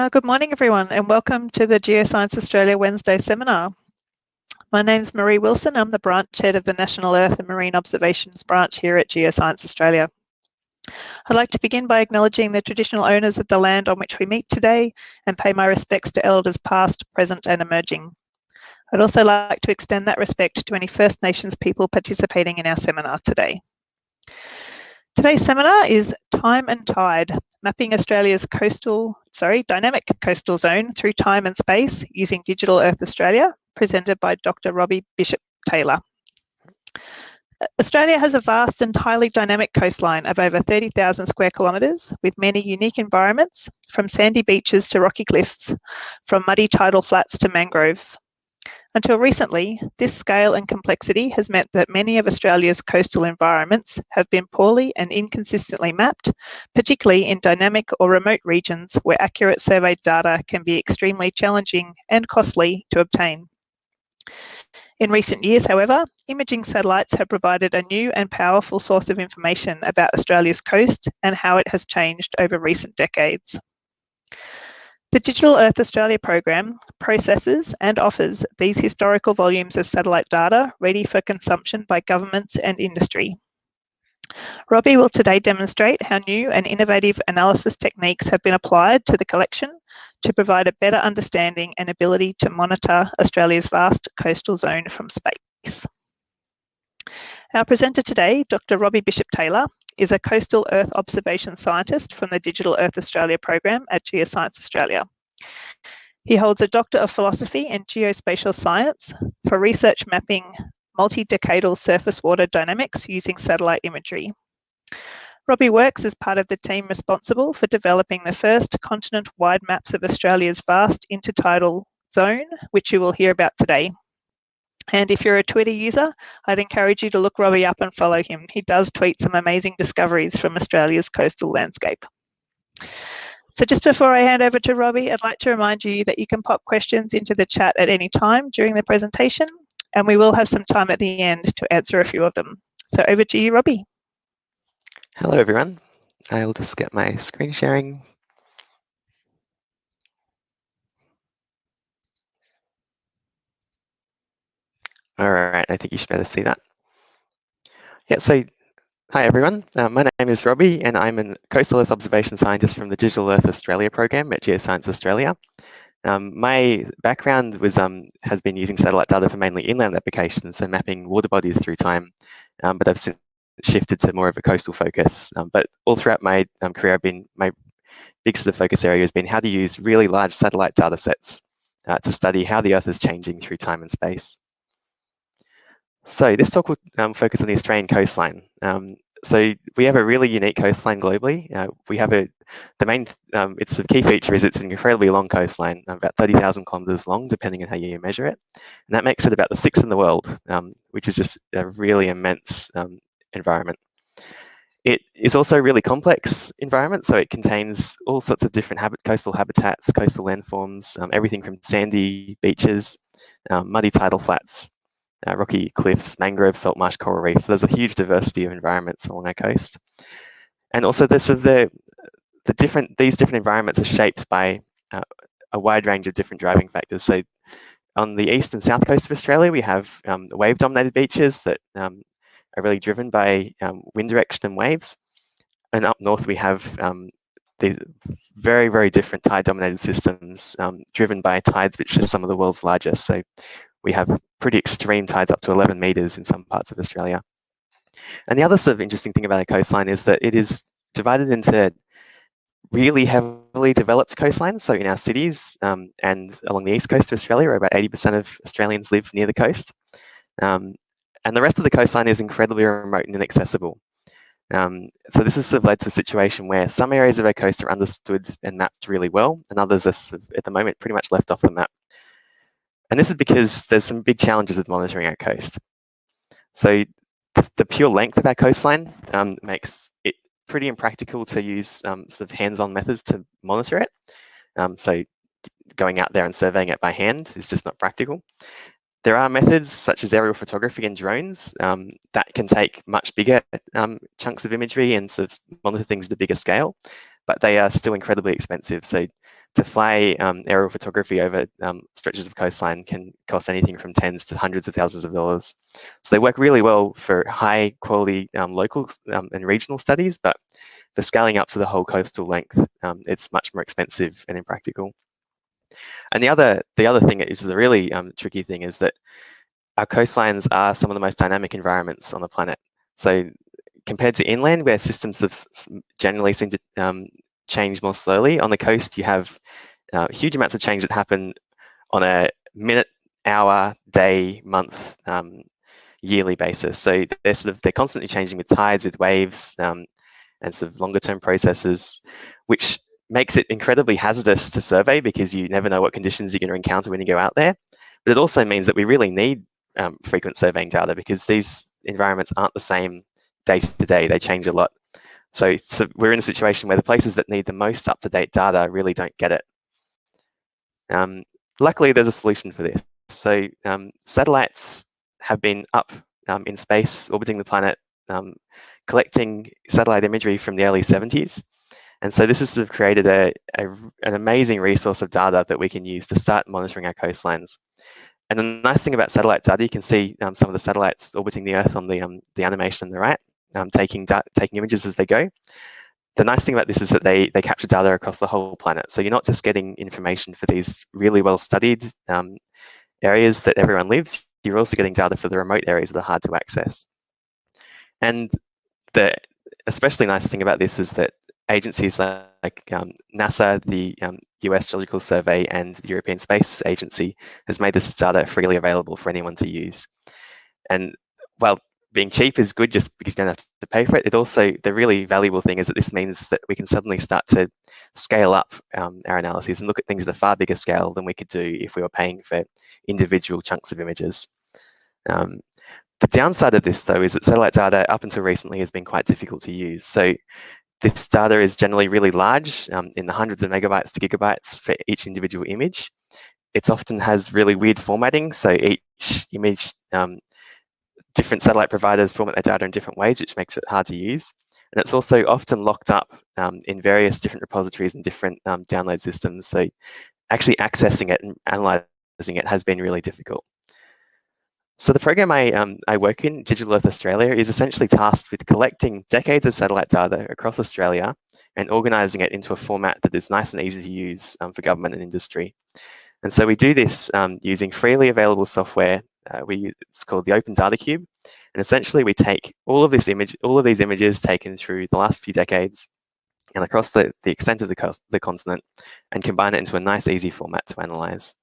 Uh, good morning, everyone, and welcome to the Geoscience Australia Wednesday seminar. My name is Marie Wilson. I'm the branch head of the National Earth and Marine Observations branch here at Geoscience Australia. I'd like to begin by acknowledging the traditional owners of the land on which we meet today and pay my respects to elders past, present and emerging. I'd also like to extend that respect to any First Nations people participating in our seminar today. Today's seminar is Time and Tide, mapping Australia's coastal, sorry, dynamic coastal zone through time and space using Digital Earth Australia, presented by Dr. Robbie Bishop Taylor. Australia has a vast and highly dynamic coastline of over 30,000 square kilometres with many unique environments, from sandy beaches to rocky cliffs, from muddy tidal flats to mangroves. Until recently, this scale and complexity has meant that many of Australia's coastal environments have been poorly and inconsistently mapped, particularly in dynamic or remote regions where accurate surveyed data can be extremely challenging and costly to obtain. In recent years, however, imaging satellites have provided a new and powerful source of information about Australia's coast and how it has changed over recent decades. The Digital Earth Australia program processes and offers these historical volumes of satellite data ready for consumption by governments and industry. Robbie will today demonstrate how new and innovative analysis techniques have been applied to the collection to provide a better understanding and ability to monitor Australia's vast coastal zone from space. Our presenter today, Dr. Robbie Bishop Taylor, is a coastal Earth observation scientist from the Digital Earth Australia program at Geoscience Australia. He holds a Doctor of Philosophy in Geospatial Science for research mapping multi-decadal surface water dynamics using satellite imagery. Robbie works as part of the team responsible for developing the first continent-wide maps of Australia's vast intertidal zone, which you will hear about today. And if you're a Twitter user, I'd encourage you to look Robbie up and follow him. He does tweet some amazing discoveries from Australia's coastal landscape. So just before I hand over to Robbie, I'd like to remind you that you can pop questions into the chat at any time during the presentation, and we will have some time at the end to answer a few of them. So over to you, Robbie. Hello, everyone. I'll just get my screen sharing All right, I think you should be able to see that. Yeah, so hi everyone. Uh, my name is Robbie and I'm a coastal earth observation scientist from the Digital Earth Australia program at Geoscience Australia. Um, my background was um, has been using satellite data for mainly inland applications, so mapping water bodies through time, um, but I've since shifted to more of a coastal focus. Um, but all throughout my um, career, I've been my big sort of focus area has been how to use really large satellite data sets uh, to study how the Earth is changing through time and space. So this talk will um, focus on the Australian coastline. Um, so we have a really unique coastline globally. Uh, we have a, the main, um, its a key feature is it's an incredibly long coastline, about 30,000 kilometers long, depending on how you measure it. And that makes it about the sixth in the world, um, which is just a really immense um, environment. It is also a really complex environment, so it contains all sorts of different habit, coastal habitats, coastal landforms, um, everything from sandy beaches, muddy tidal flats, uh, rocky cliffs, mangrove, salt marsh, coral reefs. So there's a huge diversity of environments along our coast. And also this the, the different, these different environments are shaped by uh, a wide range of different driving factors. So on the east and south coast of Australia, we have um, wave dominated beaches that um, are really driven by um, wind direction and waves. And up north, we have um, these very, very different tide dominated systems um, driven by tides, which are some of the world's largest. So we have pretty extreme tides up to 11 meters in some parts of Australia. And the other sort of interesting thing about a coastline is that it is divided into really heavily developed coastlines. So in our cities um, and along the east coast of Australia, about 80% of Australians live near the coast. Um, and the rest of the coastline is incredibly remote and inaccessible. Um, so this has sort of led to a situation where some areas of our coast are understood and mapped really well, and others are sort of, at the moment pretty much left off the map. And this is because there's some big challenges with monitoring our coast. So the pure length of our coastline um, makes it pretty impractical to use um, sort of hands-on methods to monitor it. Um, so going out there and surveying it by hand is just not practical. There are methods such as aerial photography and drones um, that can take much bigger um, chunks of imagery and sort of monitor things at a bigger scale, but they are still incredibly expensive. So to fly um, aerial photography over um, stretches of coastline can cost anything from tens to hundreds of thousands of dollars. So they work really well for high quality um, local um, and regional studies, but for scaling up to the whole coastal length, um, it's much more expensive and impractical. And the other, the other thing is the really um, tricky thing is that our coastlines are some of the most dynamic environments on the planet. So compared to inland, where systems have generally seem to um, change more slowly, on the coast you have uh, huge amounts of change that happen on a minute, hour, day, month, um, yearly basis. So they're sort of they're constantly changing with tides, with waves, um, and sort of longer term processes, which makes it incredibly hazardous to survey because you never know what conditions you're going to encounter when you go out there. But it also means that we really need um, frequent surveying data because these environments aren't the same day to day, they change a lot. So, so we're in a situation where the places that need the most up-to-date data really don't get it. Um, luckily, there's a solution for this. So um, satellites have been up um, in space, orbiting the planet, um, collecting satellite imagery from the early 70s. And so this has sort of created a, a, an amazing resource of data that we can use to start monitoring our coastlines. And the nice thing about satellite data, you can see um, some of the satellites orbiting the Earth on the, um, the animation on the right, um, taking, taking images as they go. The nice thing about this is that they, they capture data across the whole planet. So you're not just getting information for these really well-studied um, areas that everyone lives, you're also getting data for the remote areas that are hard to access. And the especially nice thing about this is that agencies like um, NASA, the um, US Geological Survey, and the European Space Agency has made this data freely available for anyone to use. And while being cheap is good just because you don't have to pay for it, it also, the really valuable thing is that this means that we can suddenly start to scale up um, our analyses and look at things at a far bigger scale than we could do if we were paying for individual chunks of images. Um, the downside of this, though, is that satellite data up until recently has been quite difficult to use. So this data is generally really large, um, in the hundreds of megabytes to gigabytes for each individual image. It often has really weird formatting, so each image, um, different satellite providers format their data in different ways, which makes it hard to use. And it's also often locked up um, in various different repositories and different um, download systems. So actually accessing it and analyzing it has been really difficult. So the program I, um, I work in, Digital Earth Australia, is essentially tasked with collecting decades of satellite data across Australia and organising it into a format that is nice and easy to use um, for government and industry. And so we do this um, using freely available software. Uh, we, it's called the Open Data Cube. And essentially we take all of this image, all of these images taken through the last few decades and across the, the extent of the, the continent and combine it into a nice, easy format to analyze.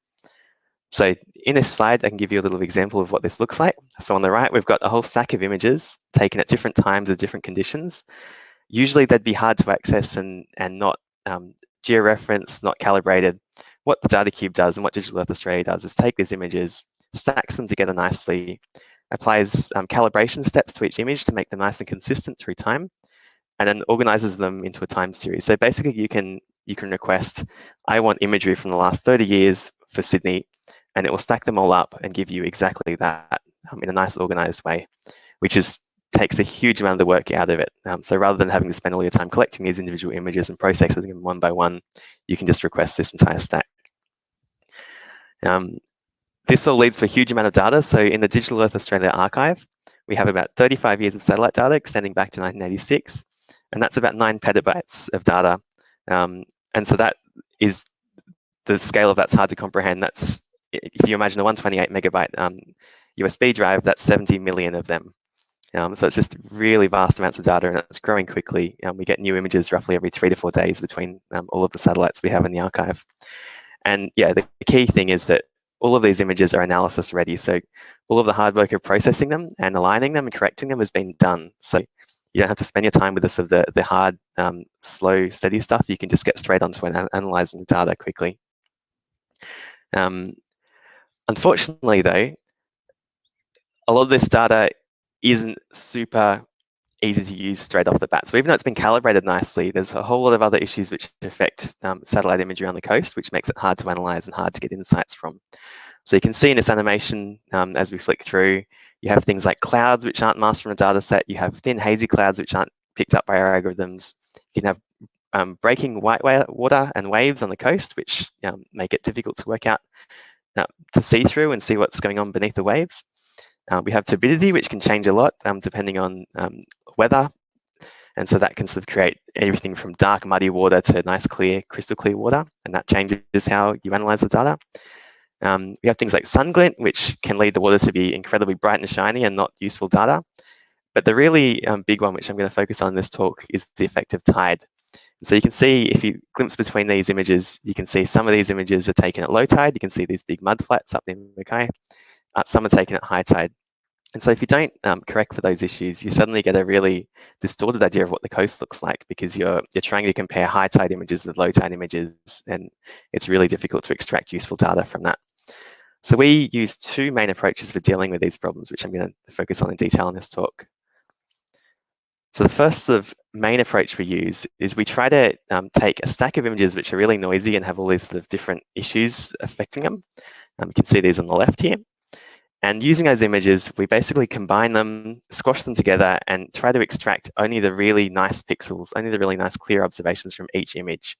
So in this slide, I can give you a little example of what this looks like. So on the right, we've got a whole stack of images taken at different times of different conditions. Usually they'd be hard to access and, and not um, georeferenced, not calibrated. What the Data Cube does and what Digital Earth Australia does is take these images, stacks them together nicely, applies um, calibration steps to each image to make them nice and consistent through time, and then organizes them into a time series. So basically you can you can request, I want imagery from the last 30 years for Sydney and it will stack them all up and give you exactly that um, in a nice organized way, which is takes a huge amount of the work out of it. Um, so rather than having to spend all your time collecting these individual images and processing them one by one, you can just request this entire stack. Um, this all leads to a huge amount of data. So in the Digital Earth Australia archive, we have about 35 years of satellite data extending back to 1986, and that's about nine petabytes of data. Um, and so that is the scale of that's hard to comprehend. That's if you imagine a 128 megabyte um, USB drive, that's 70 million of them. Um, so it's just really vast amounts of data and it's growing quickly. Um, we get new images roughly every three to four days between um, all of the satellites we have in the archive. And yeah, the, the key thing is that all of these images are analysis ready. So all of the hard work of processing them and aligning them and correcting them has been done. So you don't have to spend your time with this of the, the hard, um, slow, steady stuff. You can just get straight onto an, analyzing the data quickly. Um, Unfortunately, though, a lot of this data isn't super easy to use straight off the bat. So even though it's been calibrated nicely, there's a whole lot of other issues which affect um, satellite imagery on the coast, which makes it hard to analyze and hard to get insights from. So you can see in this animation, um, as we flick through, you have things like clouds which aren't masked from a data set. You have thin hazy clouds which aren't picked up by our algorithms. You can have um, breaking white water and waves on the coast, which um, make it difficult to work out, uh, to see through and see what's going on beneath the waves. Uh, we have turbidity, which can change a lot um, depending on um, weather. And so that can sort of create everything from dark, muddy water to nice, clear, crystal clear water. And that changes how you analyze the data. Um, we have things like sun glint, which can lead the water to be incredibly bright and shiny and not useful data. But the really um, big one, which I'm going to focus on in this talk, is the effect of tide. So you can see if you glimpse between these images, you can see some of these images are taken at low tide. You can see these big mud flats up in Mackay. Uh, some are taken at high tide. And so if you don't um, correct for those issues, you suddenly get a really distorted idea of what the coast looks like because you're you're trying to compare high tide images with low tide images, and it's really difficult to extract useful data from that. So we use two main approaches for dealing with these problems, which I'm going to focus on in detail in this talk. So the first of main approach we use is we try to um, take a stack of images which are really noisy and have all these sort of different issues affecting them. Um, you can see these on the left here. And using those images, we basically combine them, squash them together, and try to extract only the really nice pixels, only the really nice clear observations from each image.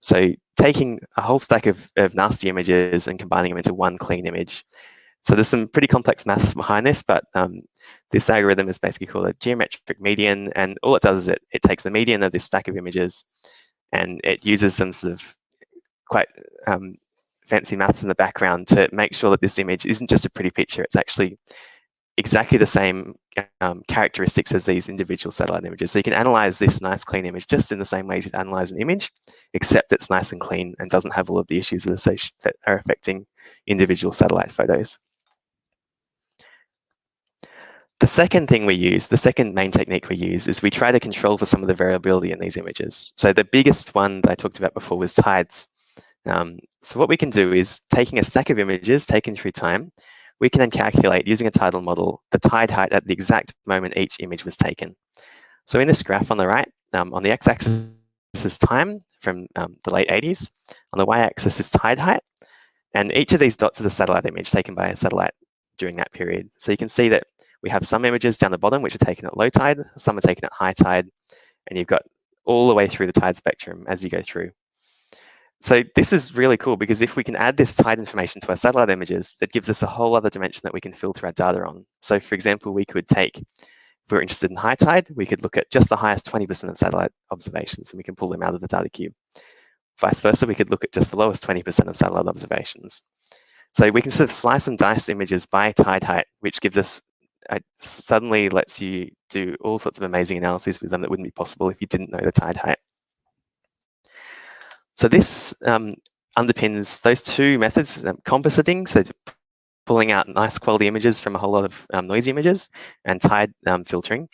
So taking a whole stack of, of nasty images and combining them into one clean image. So there's some pretty complex maths behind this, but um, this algorithm is basically called a geometric median, and all it does is it, it takes the median of this stack of images and it uses some sort of quite um, fancy maths in the background to make sure that this image isn't just a pretty picture, it's actually exactly the same um, characteristics as these individual satellite images. So you can analyze this nice clean image just in the same way as you'd analyze an image, except it's nice and clean and doesn't have all of the issues that are affecting individual satellite photos. The second thing we use, the second main technique we use is we try to control for some of the variability in these images. So the biggest one that I talked about before was tides. Um, so what we can do is taking a stack of images taken through time, we can then calculate using a tidal model the tide height at the exact moment each image was taken. So in this graph on the right, um, on the x-axis is time from um, the late 80s, on the y-axis is tide height, and each of these dots is a satellite image taken by a satellite during that period. So you can see that we have some images down the bottom which are taken at low tide, some are taken at high tide, and you've got all the way through the tide spectrum as you go through. So this is really cool because if we can add this tide information to our satellite images, that gives us a whole other dimension that we can filter our data on. So for example, we could take, if we're interested in high tide, we could look at just the highest 20% of satellite observations and we can pull them out of the data cube. Vice versa, we could look at just the lowest 20% of satellite observations. So we can sort of slice and dice images by tide height, which gives us it suddenly lets you do all sorts of amazing analyses with them that wouldn't be possible if you didn't know the tide height. So this um, underpins those two methods, um, compositing, so pulling out nice quality images from a whole lot of um, noisy images, and tide um, filtering,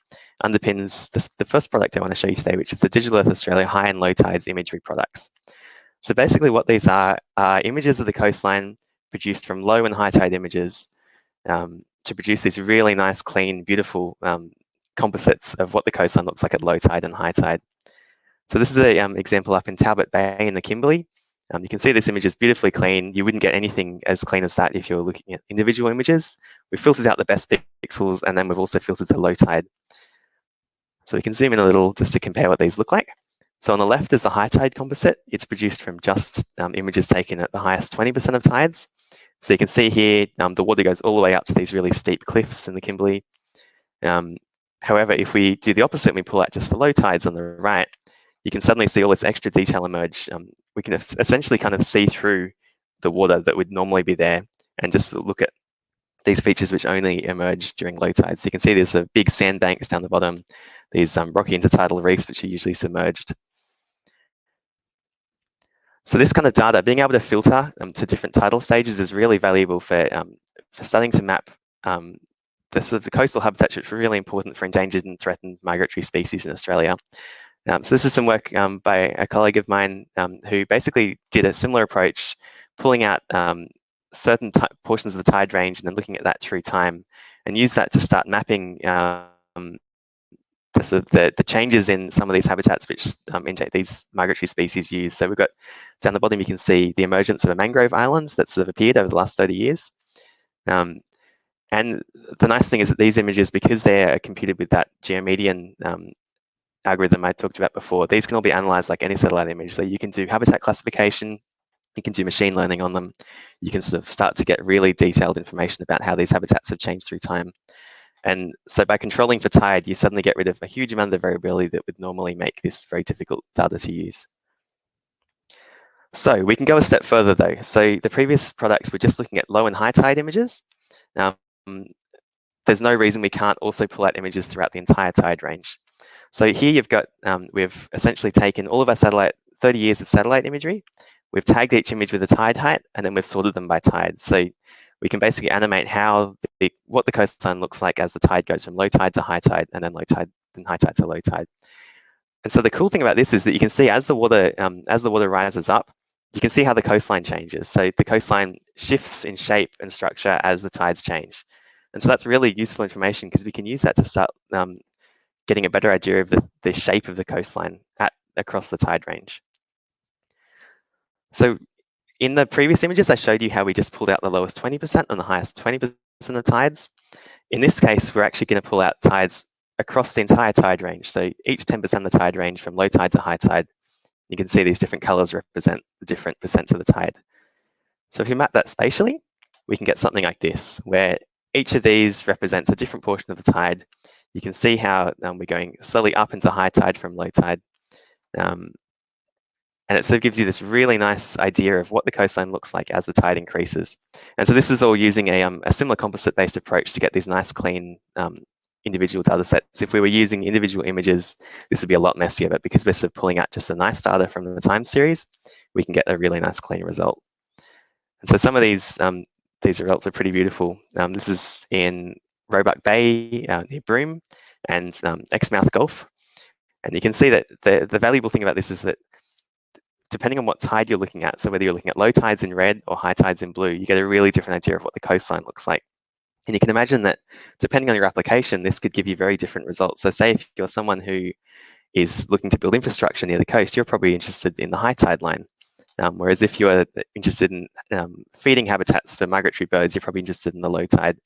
underpins this, the first product I want to show you today, which is the Digital Earth Australia High and Low Tides imagery products. So basically what these are, are images of the coastline produced from low and high tide images um, to produce these really nice, clean, beautiful um, composites of what the coastline looks like at low tide and high tide. So this is an um, example up in Talbot Bay in the Kimberley. Um, you can see this image is beautifully clean. You wouldn't get anything as clean as that if you were looking at individual images. We've filtered out the best pixels and then we've also filtered the low tide. So we can zoom in a little just to compare what these look like. So on the left is the high tide composite. It's produced from just um, images taken at the highest 20% of tides. So you can see here, um, the water goes all the way up to these really steep cliffs in the Kimberley. Um, however, if we do the opposite and we pull out just the low tides on the right, you can suddenly see all this extra detail emerge. Um, we can essentially kind of see through the water that would normally be there and just look at these features which only emerge during low tides. So you can see there's a big sandbanks down the bottom, these um, rocky intertidal reefs which are usually submerged. So this kind of data, being able to filter um, to different tidal stages is really valuable for, um, for starting to map um, the, coastal habitats, which are really important for endangered and threatened migratory species in Australia. Um, so this is some work um, by a colleague of mine um, who basically did a similar approach, pulling out certain portions of the tide range and then looking at that through time and use that to start mapping um, the, sort of the, the changes in some of these habitats which um, these migratory species use. So we've got down the bottom, you can see the emergence of a mangrove island that's sort of appeared over the last 30 years. Um, and the nice thing is that these images, because they're computed with that geomedian um, algorithm I talked about before, these can all be analyzed like any satellite image. So you can do habitat classification, you can do machine learning on them. You can sort of start to get really detailed information about how these habitats have changed through time. And so by controlling for tide, you suddenly get rid of a huge amount of variability that would normally make this very difficult data to use. So we can go a step further though. So the previous products were just looking at low and high tide images. Um, there's no reason we can't also pull out images throughout the entire tide range. So here you've got, um, we've essentially taken all of our satellite, 30 years of satellite imagery, we've tagged each image with a tide height, and then we've sorted them by tide. So we can basically animate how the, what the coastline looks like as the tide goes from low tide to high tide, and then low tide, then high tide to low tide. And so the cool thing about this is that you can see as the water um, as the water rises up, you can see how the coastline changes. So the coastline shifts in shape and structure as the tides change. And so that's really useful information because we can use that to start um, getting a better idea of the, the shape of the coastline at, across the tide range. So in the previous images, I showed you how we just pulled out the lowest 20% and the highest 20% of tides. In this case, we're actually going to pull out tides across the entire tide range. So each 10% of the tide range from low tide to high tide, you can see these different colors represent the different percents of the tide. So if you map that spatially, we can get something like this, where each of these represents a different portion of the tide. You can see how um, we're going slowly up into high tide from low tide. Um, and it sort of gives you this really nice idea of what the coastline looks like as the tide increases. And so this is all using a, um, a similar composite-based approach to get these nice, clean um, individual data sets. If we were using individual images, this would be a lot messier, but because we're sort of pulling out just the nice data from the time series, we can get a really nice, clean result. And so some of these um, these results are pretty beautiful. Um, this is in Roebuck Bay uh, near Broome and um, Exmouth Gulf. And you can see that the, the valuable thing about this is that depending on what tide you're looking at, so whether you're looking at low tides in red or high tides in blue, you get a really different idea of what the coastline looks like. And you can imagine that depending on your application, this could give you very different results. So say if you're someone who is looking to build infrastructure near the coast, you're probably interested in the high tide line. Um, whereas if you're interested in um, feeding habitats for migratory birds, you're probably interested in the low tide.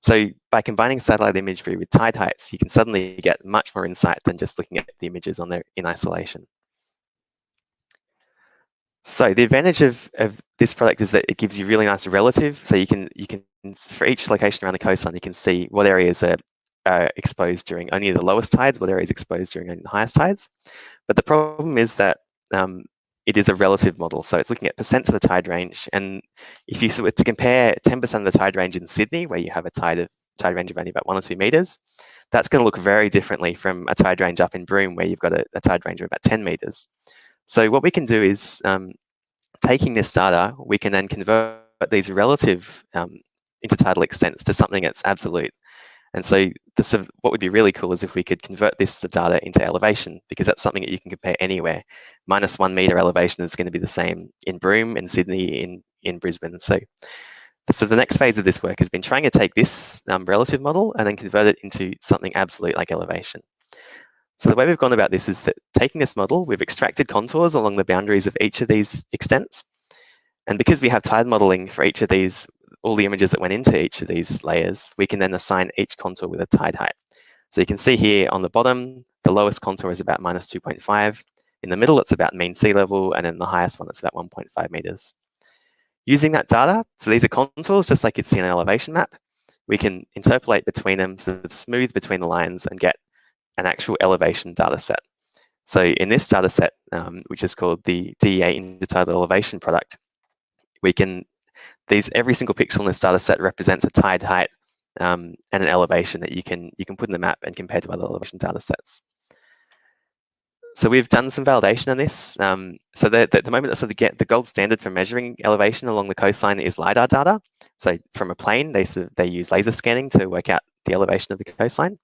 So by combining satellite imagery with tide heights, you can suddenly get much more insight than just looking at the images on their in isolation. So the advantage of, of this product is that it gives you really nice relative. So you can you can for each location around the coastline, you can see what areas are, are exposed during only the lowest tides, what areas exposed during the highest tides. But the problem is that um, it is a relative model. So it's looking at percents of the tide range. And if you were to compare 10% of the tide range in Sydney, where you have a tide of tide range of only about one or two meters, that's going to look very differently from a tide range up in Broome, where you've got a, a tide range of about 10 meters. So what we can do is, um, taking this data, we can then convert these relative um, intertidal extents to something that's absolute. And so what would be really cool is if we could convert this data into elevation, because that's something that you can compare anywhere. Minus one meter elevation is going to be the same in Broome, in Sydney, in, in Brisbane. So, so the next phase of this work has been trying to take this um, relative model and then convert it into something absolute like elevation. So the way we've gone about this is that taking this model, we've extracted contours along the boundaries of each of these extents. And because we have tide modeling for each of these, all the images that went into each of these layers, we can then assign each contour with a tide height. So you can see here on the bottom, the lowest contour is about minus 2.5. In the middle, it's about mean sea level, and then the highest one, it's about 1.5 meters. Using that data, so these are contours, just like you'd see in an elevation map, we can interpolate between them, sort of smooth between the lines and get an actual elevation data set. So in this data set, um, which is called the DEA intertidal elevation product, we can, these every single pixel in this data set represents a tide height um, and an elevation that you can you can put in the map and compare to other elevation data sets. So we've done some validation on this. Um, so the, the, the moment of get the gold standard for measuring elevation along the coastline is LiDAR data. So from a plane, they, they use laser scanning to work out the elevation of the coastline.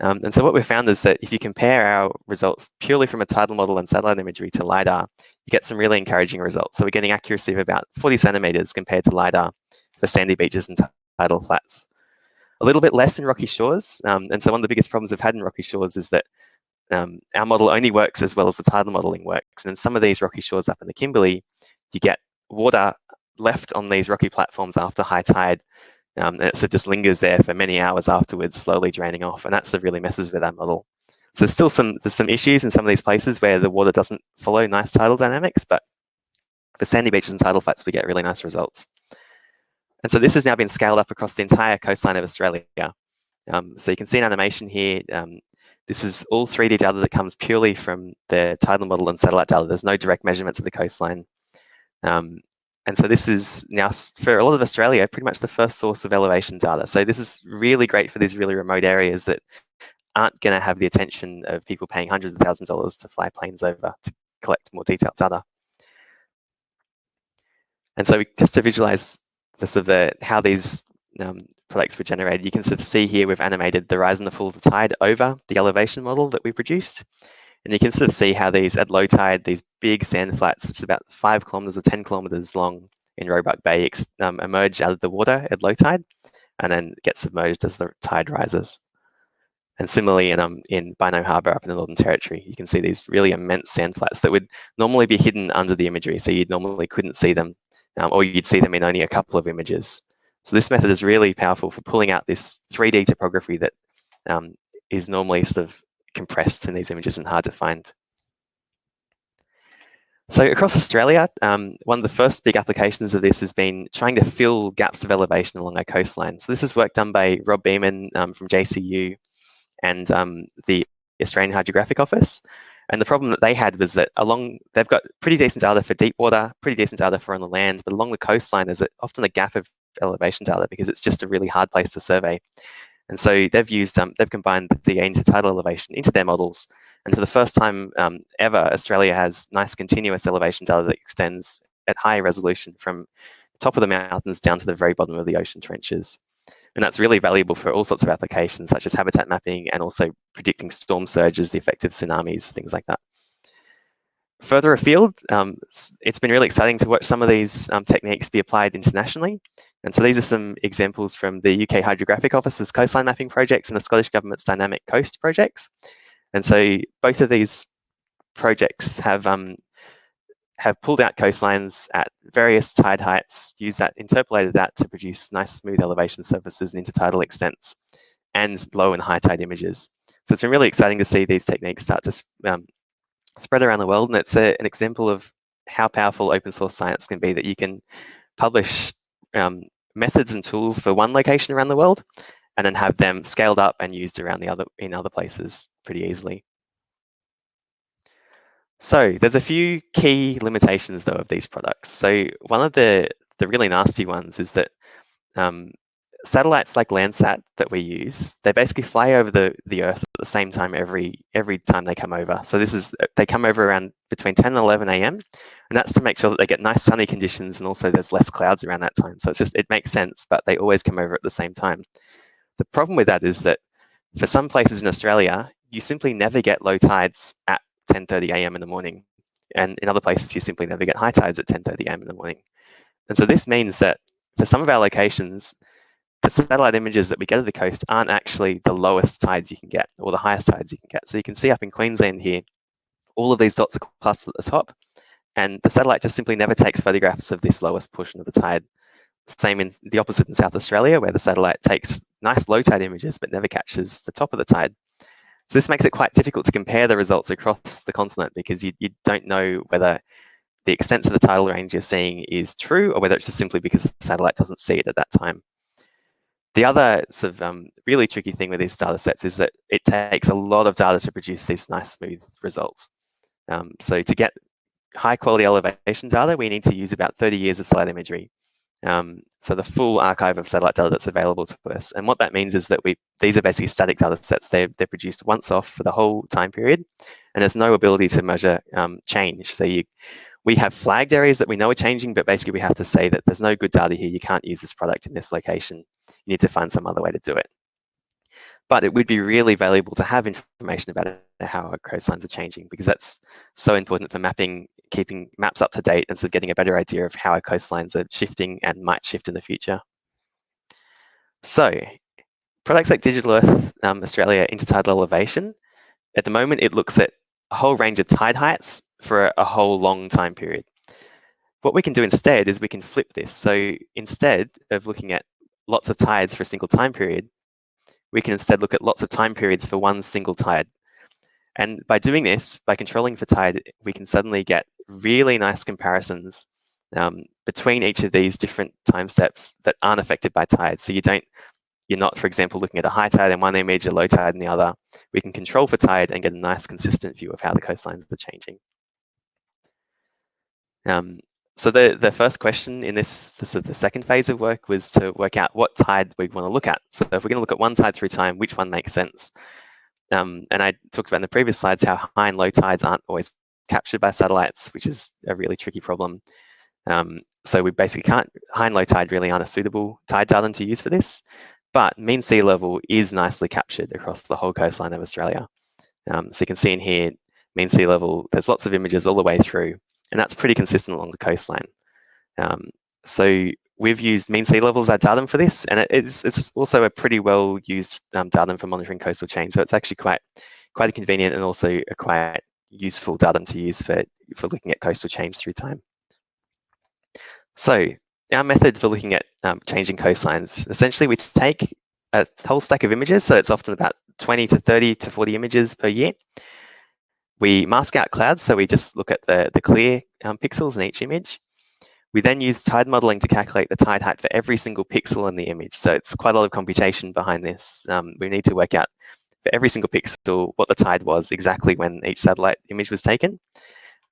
Um, and so what we've found is that if you compare our results purely from a tidal model and satellite imagery to LiDAR, you get some really encouraging results. So we're getting accuracy of about 40 centimeters compared to LiDAR for sandy beaches and tidal flats. A little bit less in rocky shores. Um, and so one of the biggest problems we've had in rocky shores is that um, our model only works as well as the tidal modeling works. And in some of these rocky shores up in the Kimberley, you get water left on these rocky platforms after high tide um, and it just lingers there for many hours afterwards, slowly draining off. And that sort of really messes with our model. So there's still some there's some issues in some of these places where the water doesn't follow nice tidal dynamics, but for sandy beaches and tidal flats, we get really nice results. And so this has now been scaled up across the entire coastline of Australia. Um, so you can see an animation here. Um, this is all 3D data that comes purely from the tidal model and satellite data. There's no direct measurements of the coastline. Um, and so this is now, for a lot of Australia, pretty much the first source of elevation data. So this is really great for these really remote areas that aren't going to have the attention of people paying hundreds of thousands of dollars to fly planes over to collect more detailed data. And so just to visualize this of the, how these um, products were generated, you can sort of see here we've animated the rise and the fall of the tide over the elevation model that we produced. And you can sort of see how these, at low tide, these big sand flats, it's about five kilometers or 10 kilometers long in Roebuck Bay, um, emerge out of the water at low tide and then get submerged as the tide rises. And similarly, in, um, in Harbour up in the Northern Territory, you can see these really immense sand flats that would normally be hidden under the imagery. So you normally couldn't see them, um, or you'd see them in only a couple of images. So this method is really powerful for pulling out this 3D topography that um, is normally sort of compressed in these images and hard to find. So across Australia, um, one of the first big applications of this has been trying to fill gaps of elevation along our coastline. So this is work done by Rob Beaman um, from JCU and um, the Australian Hydrographic Office. And the problem that they had was that along, they've got pretty decent data for deep water, pretty decent data for on the land, but along the coastline, there's often a gap of elevation data because it's just a really hard place to survey. And so they've used, um, they've combined the intertidal elevation into their models. And for the first time um, ever, Australia has nice continuous elevation data that extends at high resolution from the top of the mountains down to the very bottom of the ocean trenches. And that's really valuable for all sorts of applications, such as habitat mapping and also predicting storm surges, the effect of tsunamis, things like that. Further afield, um, it's been really exciting to watch some of these um, techniques be applied internationally. And so these are some examples from the UK Hydrographic Office's coastline mapping projects and the Scottish Government's Dynamic Coast projects. And so both of these projects have um, have pulled out coastlines at various tide heights, used that, interpolated that to produce nice smooth elevation surfaces and intertidal extents and low and high tide images. So it's been really exciting to see these techniques start to um, spread around the world. And it's a, an example of how powerful open source science can be that you can publish um, methods and tools for one location around the world, and then have them scaled up and used around the other in other places pretty easily. So there's a few key limitations though of these products. So one of the the really nasty ones is that um, satellites like Landsat that we use, they basically fly over the, the Earth at the same time every every time they come over. So this is they come over around between 10 and 11 a.m. and that's to make sure that they get nice sunny conditions and also there's less clouds around that time. So it's just it makes sense, but they always come over at the same time. The problem with that is that for some places in Australia, you simply never get low tides at 10:30 a.m. in the morning, and in other places you simply never get high tides at 10:30 a.m. in the morning. And so this means that for some of our locations, the satellite images that we get of the coast aren't actually the lowest tides you can get or the highest tides you can get. So you can see up in Queensland here, all of these dots are clustered at the top, and the satellite just simply never takes photographs of this lowest portion of the tide. Same in the opposite in South Australia, where the satellite takes nice low tide images but never catches the top of the tide. So this makes it quite difficult to compare the results across the continent because you, you don't know whether the extent of the tidal range you're seeing is true or whether it's just simply because the satellite doesn't see it at that time. The other sort of um, really tricky thing with these data sets is that it takes a lot of data to produce these nice smooth results. Um, so to get high quality elevation data, we need to use about 30 years of satellite imagery. Um, so the full archive of satellite data that's available to us. And what that means is that we these are basically static data sets. They're, they're produced once off for the whole time period, and there's no ability to measure um, change. So you, we have flagged areas that we know are changing, but basically we have to say that there's no good data here. You can't use this product in this location. You need to find some other way to do it. But it would be really valuable to have information about how our coastlines are changing because that's so important for mapping, keeping maps up to date and so getting a better idea of how our coastlines are shifting and might shift in the future. So products like Digital Earth um, Australia Intertidal Elevation, at the moment it looks at a whole range of tide heights for a, a whole long time period. What we can do instead is we can flip this. So instead of looking at lots of tides for a single time period, we can instead look at lots of time periods for one single tide. And by doing this, by controlling for tide, we can suddenly get really nice comparisons um, between each of these different time steps that aren't affected by tide. So you don't, you're not, for example, looking at a high tide in one image, a low tide in the other. We can control for tide and get a nice consistent view of how the coastlines are changing. Um, so the, the first question in this, this the second phase of work was to work out what tide we want to look at. So if we're going to look at one tide through time, which one makes sense? Um, and I talked about in the previous slides how high and low tides aren't always captured by satellites, which is a really tricky problem. Um, so we basically can't, high and low tide really aren't a suitable tide datum to use for this, but mean sea level is nicely captured across the whole coastline of Australia. Um, so you can see in here, mean sea level, there's lots of images all the way through, and that's pretty consistent along the coastline. Um, so we've used mean sea levels as datum for this, and it's, it's also a pretty well used um, datum for monitoring coastal change. So it's actually quite quite convenient and also a quite useful datum to use for, for looking at coastal change through time. So our method for looking at um, changing coastlines, essentially we take a whole stack of images, so it's often about 20 to 30 to 40 images per year. We mask out clouds, so we just look at the, the clear um, pixels in each image. We then use tide modeling to calculate the tide height for every single pixel in the image. So it's quite a lot of computation behind this. Um, we need to work out for every single pixel what the tide was exactly when each satellite image was taken.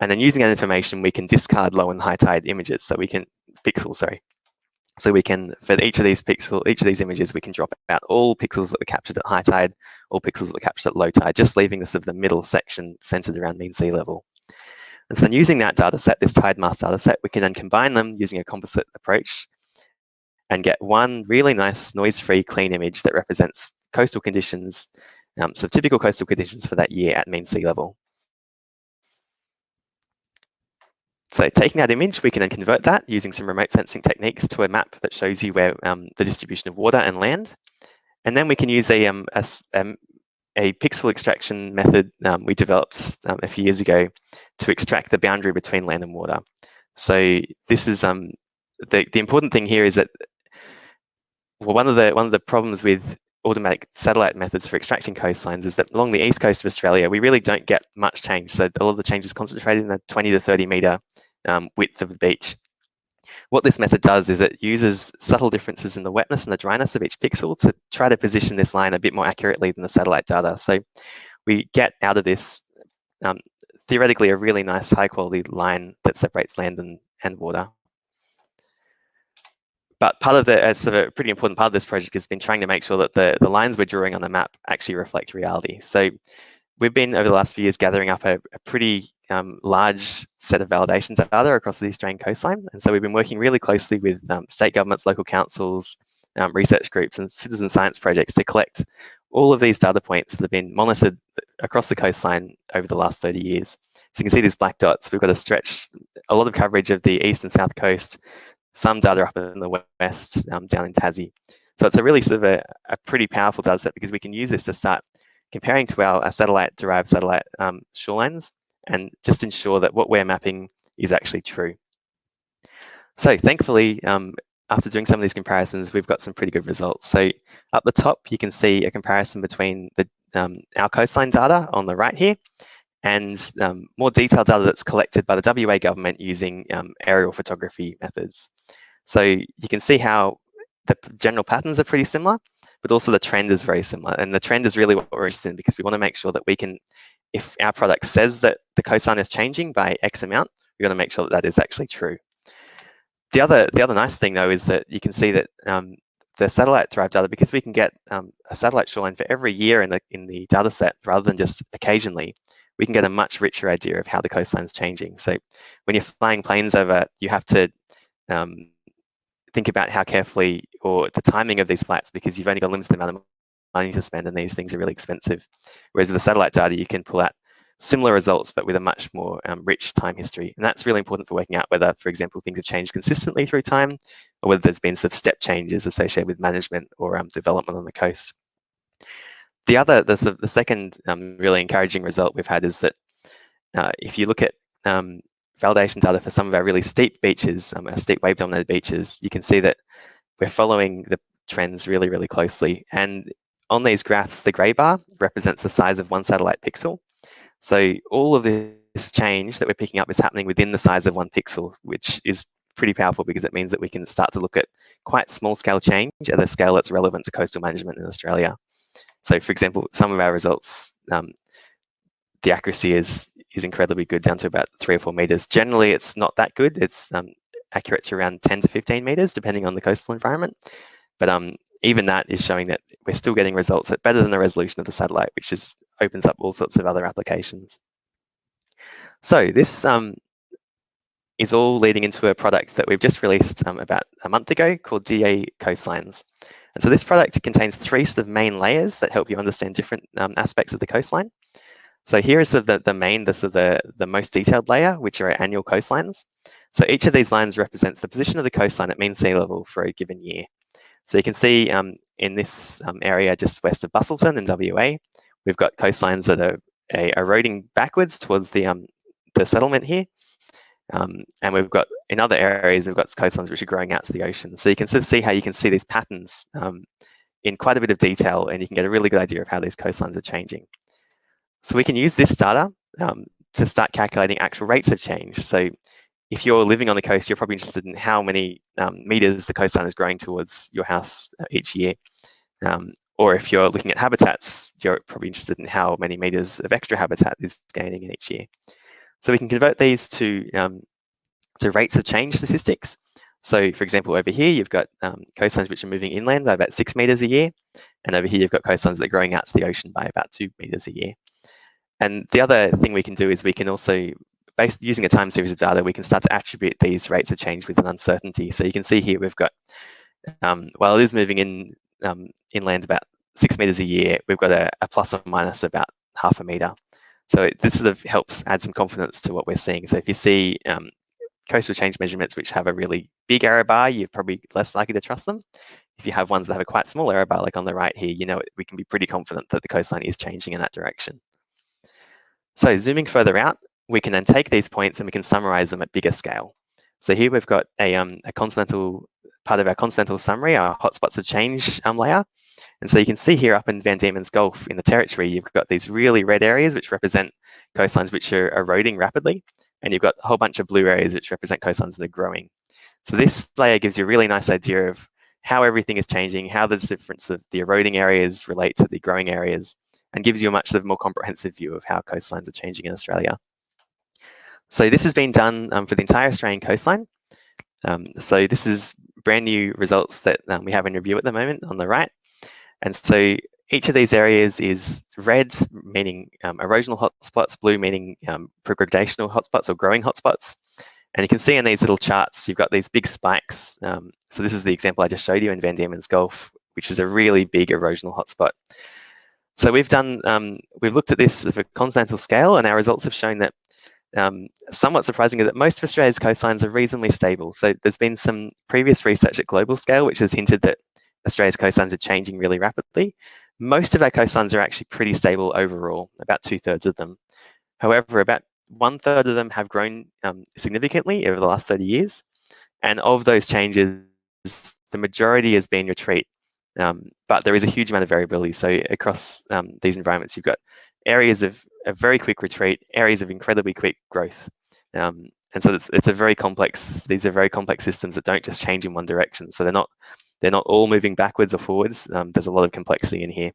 And then using that information, we can discard low and high tide images. So we can, pixels, sorry. So we can, for each of these pixel, each of these images, we can drop out all pixels that were captured at high tide, all pixels that were captured at low tide, just leaving sort of the middle section centered around mean sea level. And so using that data set, this tide mask data set, we can then combine them using a composite approach and get one really nice noise-free clean image that represents coastal conditions, um, so typical coastal conditions for that year at mean sea level. So taking that image, we can then convert that using some remote sensing techniques to a map that shows you where um, the distribution of water and land. And then we can use a, um, a, um, a pixel extraction method um, we developed um, a few years ago to extract the boundary between land and water. So this is um, the, the important thing here is that well, one of the one of the problems with automatic satellite methods for extracting coastlines is that along the east coast of Australia, we really don't get much change. So all of the change is concentrated in the 20 to 30 meter um, width of the beach. What this method does is it uses subtle differences in the wetness and the dryness of each pixel to try to position this line a bit more accurately than the satellite data. So we get out of this um, theoretically a really nice high quality line that separates land and, and water. But part of the, uh, sort of a pretty important part of this project has been trying to make sure that the, the lines we're drawing on the map actually reflect reality. So we've been over the last few years gathering up a, a pretty um, large set of validation data across the Australian coastline. And so we've been working really closely with um, state governments, local councils, um, research groups and citizen science projects to collect all of these data points that have been monitored across the coastline over the last 30 years. So you can see these black dots. We've got a stretch, a lot of coverage of the east and south coast, some data up in the west, um, down in Tassie. So it's a really sort of a, a pretty powerful data set because we can use this to start comparing to our, our satellite-derived satellite um, shorelines and just ensure that what we're mapping is actually true. So thankfully, um, after doing some of these comparisons, we've got some pretty good results. So up the top, you can see a comparison between the, um, our coastline data on the right here and um, more detailed data that's collected by the WA government using um, aerial photography methods. So you can see how the general patterns are pretty similar, but also the trend is very similar. And the trend is really what we're interested in because we want to make sure that we can, if our product says that the coastline is changing by X amount, we want to make sure that that is actually true. The other, the other nice thing though is that you can see that um, the satellite derived data, because we can get um, a satellite shoreline for every year in the, in the data set rather than just occasionally, we can get a much richer idea of how the coastline is changing. So when you're flying planes over, you have to um, think about how carefully or the timing of these flights because you've only got a limited amount of money to spend and these things are really expensive. Whereas with the satellite data, you can pull out similar results but with a much more um, rich time history. And that's really important for working out whether, for example, things have changed consistently through time or whether there's been of step changes associated with management or um, development on the coast. The other, the, the second um, really encouraging result we've had is that uh, if you look at um, validation data for some of our really steep beaches, um, our steep wave dominated beaches, you can see that we're following the trends really, really closely. And on these graphs, the gray bar represents the size of one satellite pixel. So all of this change that we're picking up is happening within the size of one pixel, which is pretty powerful because it means that we can start to look at quite small scale change at a scale that's relevant to coastal management in Australia. So for example, some of our results, um, the accuracy is is incredibly good down to about three or four meters. Generally, it's not that good. It's um, accurate to around 10 to 15 meters, depending on the coastal environment. But um, even that is showing that we're still getting results at better than the resolution of the satellite, which is opens up all sorts of other applications. So this um, is all leading into a product that we've just released um, about a month ago called DEA Coastlines. And so this product contains three sort of main layers that help you understand different um, aspects of the coastline. So here is the, the main, the, the, the most detailed layer, which are annual coastlines. So each of these lines represents the position of the coastline at mean sea level for a given year. So you can see um, in this um, area just west of Busselton in WA, we've got coastlines that are eroding backwards towards the, um, the settlement here. Um, and we've got, in other areas, we've got coastlines which are growing out to the ocean. So you can sort of see how you can see these patterns um, in quite a bit of detail and you can get a really good idea of how these coastlines are changing. So we can use this data um, to start calculating actual rates of change. So if you're living on the coast, you're probably interested in how many um, meters the coastline is growing towards your house uh, each year. Um, or if you're looking at habitats, you're probably interested in how many meters of extra habitat is gaining in each year. So we can convert these to, um, to rates of change statistics. So for example, over here, you've got um, coastlines which are moving inland by about six meters a year. And over here, you've got coastlines that are growing out to the ocean by about two meters a year. And the other thing we can do is we can also based using a time series of data, we can start to attribute these rates of change with an uncertainty. So you can see here we've got, um, while it is moving in um, inland about six meters a year, we've got a, a plus or minus about half a meter. So it, this helps add some confidence to what we're seeing. So if you see um, coastal change measurements which have a really big error bar, you're probably less likely to trust them. If you have ones that have a quite small error bar, like on the right here, you know we can be pretty confident that the coastline is changing in that direction. So zooming further out, we can then take these points and we can summarize them at bigger scale. So here we've got a, um, a continental part of our continental summary, our hotspots of change um, layer. And so you can see here up in Van Diemen's Gulf in the territory, you've got these really red areas which represent coastlines which are eroding rapidly. And you've got a whole bunch of blue areas which represent coastlines that are growing. So this layer gives you a really nice idea of how everything is changing, how the difference of the eroding areas relate to the growing areas, and gives you a much more comprehensive view of how coastlines are changing in Australia. So this has been done um, for the entire Australian coastline. Um, so this is brand new results that um, we have in review at the moment on the right. And so each of these areas is red, meaning um, erosional hotspots, blue meaning um, progradational hotspots or growing hotspots. And you can see in these little charts, you've got these big spikes. Um, so this is the example I just showed you in Van Diemen's Gulf, which is a really big erosional hotspot. So we've done, um, we've looked at this at a continental scale and our results have shown that um, somewhat surprising is that most of Australia's coastlines are reasonably stable. So there's been some previous research at global scale which has hinted that Australia's coastlines are changing really rapidly. Most of our coastlines are actually pretty stable overall, about two thirds of them. However, about one third of them have grown um, significantly over the last 30 years. And of those changes, the majority has been retreat. Um, but there is a huge amount of variability. So across um, these environments, you've got areas of a very quick retreat, areas of incredibly quick growth. Um, and so it's, it's a very complex, these are very complex systems that don't just change in one direction. So they're not, they're not all moving backwards or forwards. Um, there's a lot of complexity in here.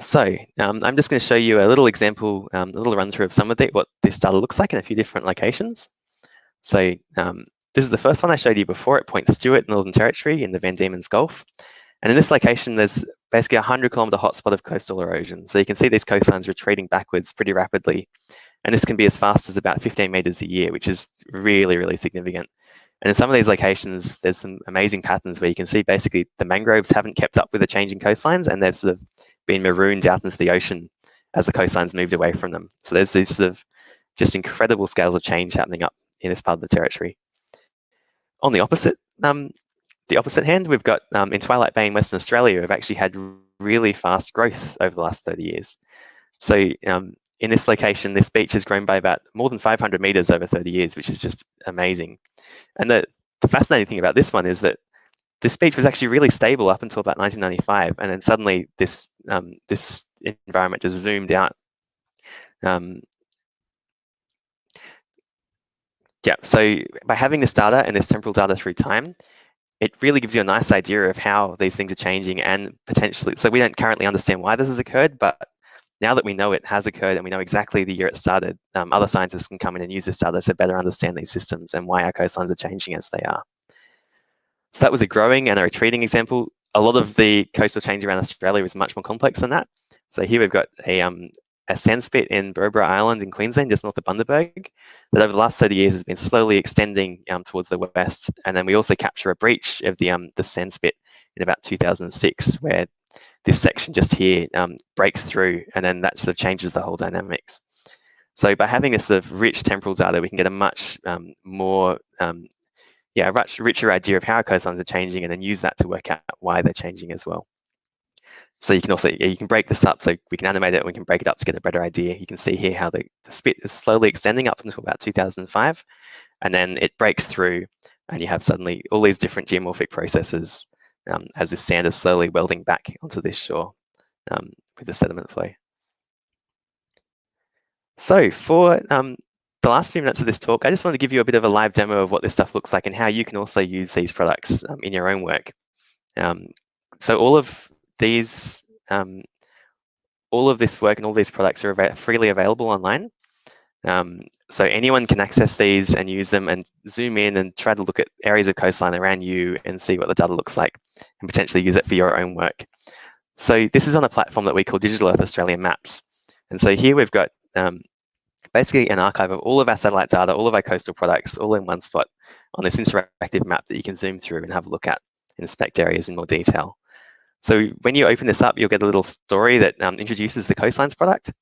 So um, I'm just going to show you a little example, um, a little run through of some of the, what this data looks like in a few different locations. So um, this is the first one I showed you before at Point Stuart, Northern Territory in the Van Diemen's Gulf. And in this location, there's basically a 100 kilometer hotspot of coastal erosion. So you can see these coastlines retreating backwards pretty rapidly. And this can be as fast as about 15 meters a year, which is really, really significant. And in some of these locations, there's some amazing patterns where you can see basically the mangroves haven't kept up with the changing coastlines and they've sort of been marooned out into the ocean as the coastlines moved away from them. So there's these sort of just incredible scales of change happening up in this part of the territory. On the opposite, um, the opposite hand, we've got um, in Twilight Bay in Western Australia, we've actually had really fast growth over the last 30 years. So um, in this location, this beach has grown by about more than 500 meters over 30 years, which is just amazing. And the, the fascinating thing about this one is that this beach was actually really stable up until about 1995, and then suddenly this um, this environment just zoomed out Um, yeah, so by having this data and this temporal data through time, it really gives you a nice idea of how these things are changing and potentially, so we don't currently understand why this has occurred, but now that we know it has occurred and we know exactly the year it started, um, other scientists can come in and use this data to better understand these systems and why our coastlines are changing as they are. So that was a growing and a retreating example. A lot of the coastal change around Australia is much more complex than that. So here we've got a, um, a sand spit in Berowra Island in Queensland, just north of Bundaberg, that over the last 30 years has been slowly extending um, towards the west. And then we also capture a breach of the, um, the sand spit in about 2006, where this section just here um, breaks through, and then that sort of changes the whole dynamics. So by having this sort of rich temporal data, we can get a much um, more, um, yeah, a much richer idea of how our coastlines are changing, and then use that to work out why they're changing as well. So you can also, you can break this up, so we can animate it, we can break it up to get a better idea. You can see here how the, the spit is slowly extending up until about 2005, and then it breaks through, and you have suddenly all these different geomorphic processes um, as this sand is slowly welding back onto this shore um, with the sediment flow. So for um, the last few minutes of this talk, I just want to give you a bit of a live demo of what this stuff looks like and how you can also use these products um, in your own work. Um, so all of these, um, all of this work and all these products are freely available online. Um, so anyone can access these and use them and zoom in and try to look at areas of coastline around you and see what the data looks like and potentially use it for your own work. So this is on a platform that we call Digital Earth Australia Maps. And so here we've got um, basically an archive of all of our satellite data, all of our coastal products, all in one spot on this interactive map that you can zoom through and have a look at inspect areas in more detail. So when you open this up, you'll get a little story that um, introduces the coastlines product.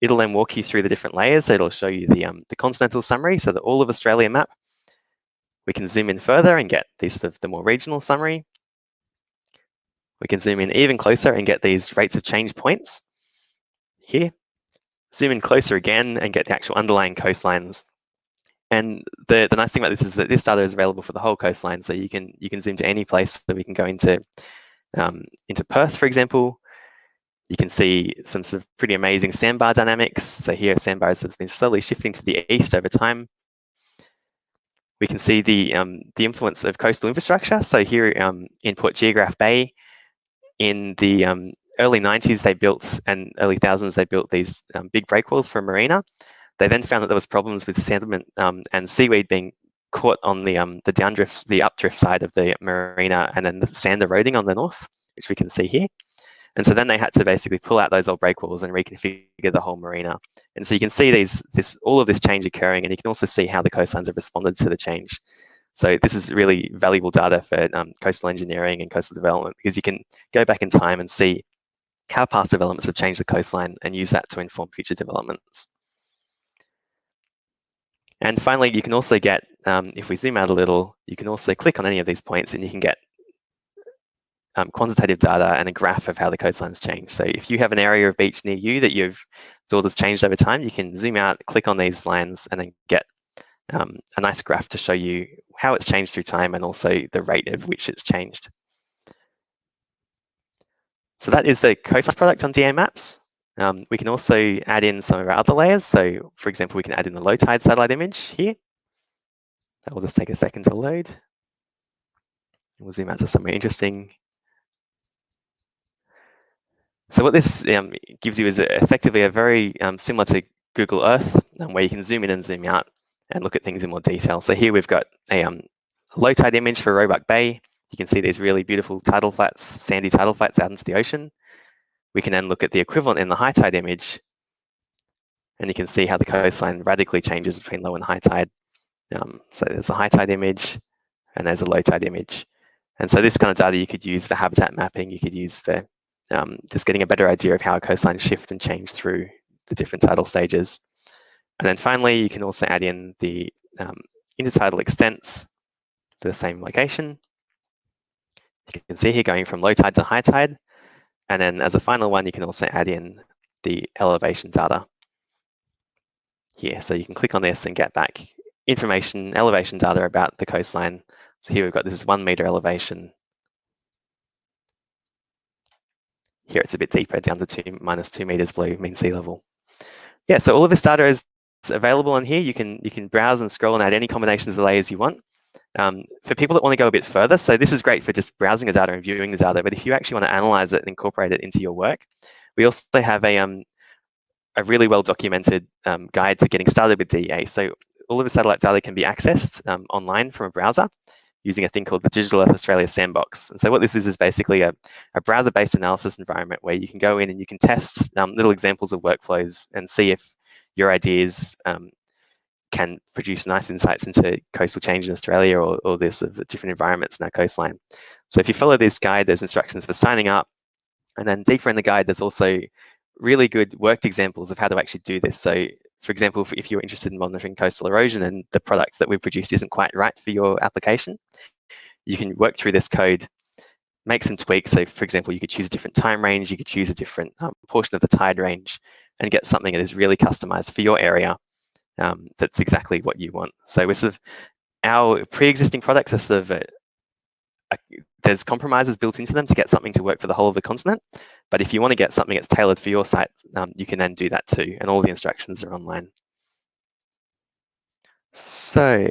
It'll then walk you through the different layers. So it'll show you the, um, the continental summary, so the all of Australia map. We can zoom in further and get these of the more regional summary. We can zoom in even closer and get these rates of change points here. Zoom in closer again and get the actual underlying coastlines. And the, the nice thing about this is that this data is available for the whole coastline. So you can you can zoom to any place that we can go into um, into Perth, for example, you can see some pretty amazing sandbar dynamics. So here sandbars have been slowly shifting to the east over time. We can see the, um, the influence of coastal infrastructure. So here um, in Port Geographe Bay, in the um, early 90s, they built, and early thousands, they built these um, big breakwalls for a marina. They then found that there was problems with sediment um, and seaweed being caught on the um, the downdrift, the updrift side of the marina, and then the sand eroding on the north, which we can see here. And so then they had to basically pull out those old breakwalls and reconfigure the whole marina. And so you can see these, this, all of this change occurring, and you can also see how the coastlines have responded to the change. So this is really valuable data for um, coastal engineering and coastal development because you can go back in time and see how past developments have changed the coastline and use that to inform future developments. And finally, you can also get, um, if we zoom out a little, you can also click on any of these points and you can get um, quantitative data and a graph of how the coastlines change. So if you have an area of beach near you that you've thought has changed over time, you can zoom out, click on these lines, and then get um, a nice graph to show you how it's changed through time and also the rate of which it's changed. So that is the coastline product on DEA Maps. Um, we can also add in some of our other layers. So for example, we can add in the low tide satellite image here. That will just take a second to load. We'll zoom out to somewhere interesting. So what this um, gives you is effectively a very um, similar to Google Earth, um, where you can zoom in and zoom out and look at things in more detail. So here we've got a um, low tide image for Roebuck Bay. You can see these really beautiful tidal flats, sandy tidal flats out into the ocean. We can then look at the equivalent in the high tide image, and you can see how the coastline radically changes between low and high tide. Um, so there's a high tide image, and there's a low tide image. And so this kind of data you could use for habitat mapping, you could use for um, just getting a better idea of how a coastline shift and change through the different tidal stages. And then finally, you can also add in the um, intertidal extents for the same location. You can see here going from low tide to high tide. And then as a final one, you can also add in the elevation data here. So you can click on this and get back information, elevation data about the coastline. So here we've got this one meter elevation Here it's a bit deeper, down to two minus two meters below mean sea level. yeah, so all of this data is available on here. You can you can browse and scroll and add any combinations of layers you want. Um, for people that want to go a bit further, so this is great for just browsing the data and viewing the data, but if you actually want to analyze it and incorporate it into your work, we also have a, um, a really well documented um, guide to getting started with DEA. So all of the satellite data can be accessed um, online from a browser using a thing called the Digital Earth Australia Sandbox. And so what this is is basically a, a browser-based analysis environment where you can go in and you can test um, little examples of workflows and see if your ideas um, can produce nice insights into coastal change in Australia or, or this of the different environments in our coastline. So if you follow this guide, there's instructions for signing up. And then deeper in the guide, there's also really good worked examples of how to actually do this. So for example, if you're interested in monitoring coastal erosion and the product that we've produced isn't quite right for your application, you can work through this code, make some tweaks. So for example, you could choose a different time range, you could choose a different um, portion of the tide range and get something that is really customized for your area um, that's exactly what you want. So we're sort of, our pre-existing products are sort of, a, a, there's compromises built into them to get something to work for the whole of the continent. But if you want to get something that's tailored for your site, um, you can then do that too. And all the instructions are online. So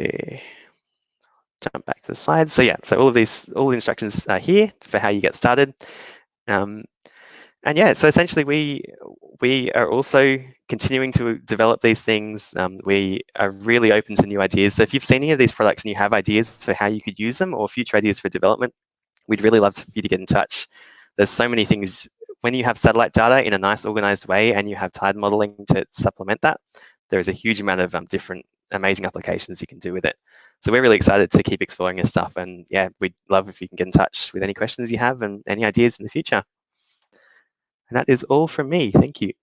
jump back to the slides. So yeah, so all of these, all the instructions are here for how you get started. Um, and yeah, so essentially we we are also continuing to develop these things. Um, we are really open to new ideas. So if you've seen any of these products and you have ideas for how you could use them or future ideas for development, we'd really love for you to get in touch. There's so many things when you have satellite data in a nice organized way and you have tide modeling to supplement that, there is a huge amount of um, different amazing applications you can do with it. So we're really excited to keep exploring this stuff. And yeah, we'd love if you can get in touch with any questions you have and any ideas in the future. And that is all from me. Thank you.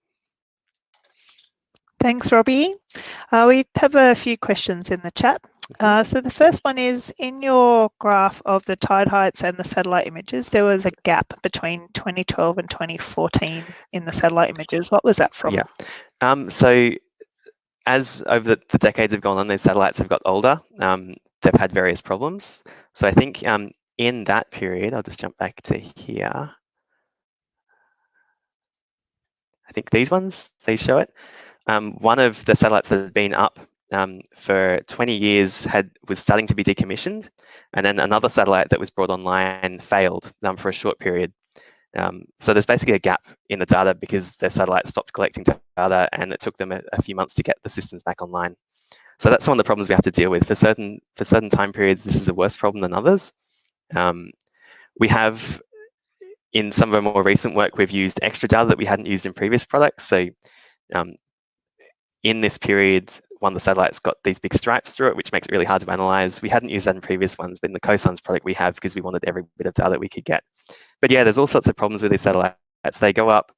Thanks, Robbie. Uh, we have a few questions in the chat. Uh, so the first one is, in your graph of the tide heights and the satellite images, there was a gap between 2012 and 2014 in the satellite images. What was that from? Yeah. Um, so as over the, the, decades have gone on, these satellites have got older. Um, they've had various problems. So I think um, in that period, I'll just jump back to here. I think these ones, these show it. Um, one of the satellites that had been up um, for 20 years had was starting to be decommissioned, and then another satellite that was brought online failed um, for a short period. Um, so there's basically a gap in the data because their satellite stopped collecting data, and it took them a, a, few months to get the systems back online. So that's one of the problems we have to deal with. For certain for certain time periods, this is a worse problem than others. Um, we have in some of our more recent work, we've used extra data that we hadn't used in previous products. So um, in this period, one of the satellites got these big stripes through it, which makes it really hard to analyze. We hadn't used that in previous ones, but in the Coastlines product we have because we wanted every bit of data that we could get. But yeah, there's all sorts of problems with these satellites. They go up,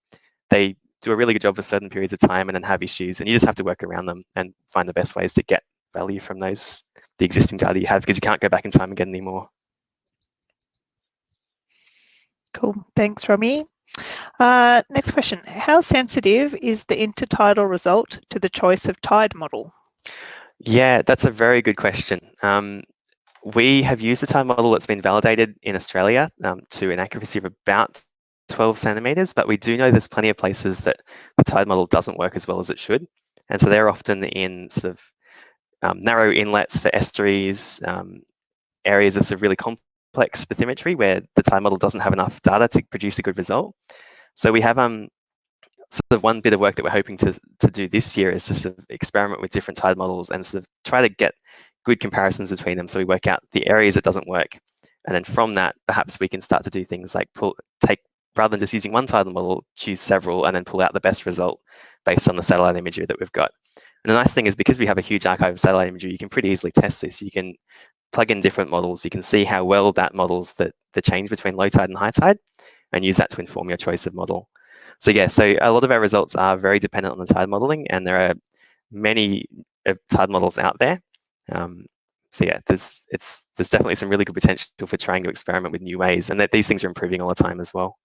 they do a really good job for certain periods of time and then have issues, and you just have to work around them and find the best ways to get value from those the existing data you have because you can't go back in time and get any more. Cool. Thanks, Robbie. Uh, next question. How sensitive is the intertidal result to the choice of tide model? Yeah, that's a very good question. Um, we have used a tide model that's been validated in Australia um, to an accuracy of about 12 centimeters, but we do know there's plenty of places that the tide model doesn't work as well as it should. And so they're often in sort of um, narrow inlets for estuaries, areas of, sort of really complex complex bathymetry where the tide model doesn't have enough data to produce a good result. So we have um, sort of one bit of work that we're hoping to, to do this year is to sort of experiment with different tide models and sort of try to get good comparisons between them so we work out the areas it doesn't work. And then from that, perhaps we can start to do things like pull, take, rather than just using one tidal model, choose several and then pull out the best result based on the satellite imagery that we've got. And the nice thing is because we have a huge archive of satellite imagery, you can pretty easily test this. You can plug in different models, you can see how well that models the, the change between low tide and high tide and use that to inform your choice of model. So yeah, so a lot of our results are very dependent on the tide modeling and there are many uh, tide models out there. Um, so yeah, there's it's there's definitely some really good potential for trying to experiment with new ways and that these things are improving all the time as well.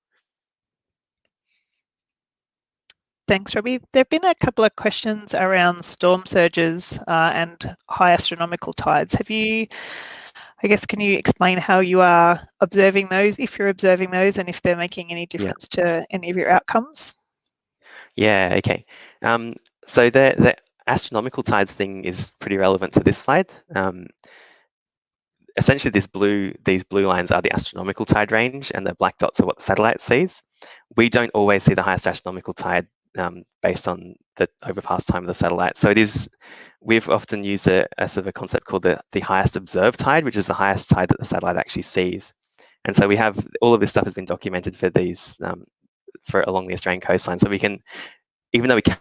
Thanks, Robbie. There have been a couple of questions around storm surges uh, and high astronomical tides. Have you, I guess, can you explain how you are observing those, if you're observing those, and if they're making any difference yeah. to any of your outcomes? Yeah, okay. Um, so the, the astronomical tides thing is pretty relevant to this slide. Um, essentially this blue, these blue lines are the astronomical tide range and the black dots are what the satellite sees. We don't always see the highest astronomical tide um, based on the overpass time of the satellite. So it is, we've often used a, a sort of a concept called the, the highest observed tide, which is the highest tide that the satellite actually sees. And so we have, all of this stuff has been documented for these, um, for along the Australian coastline. So we can, even though we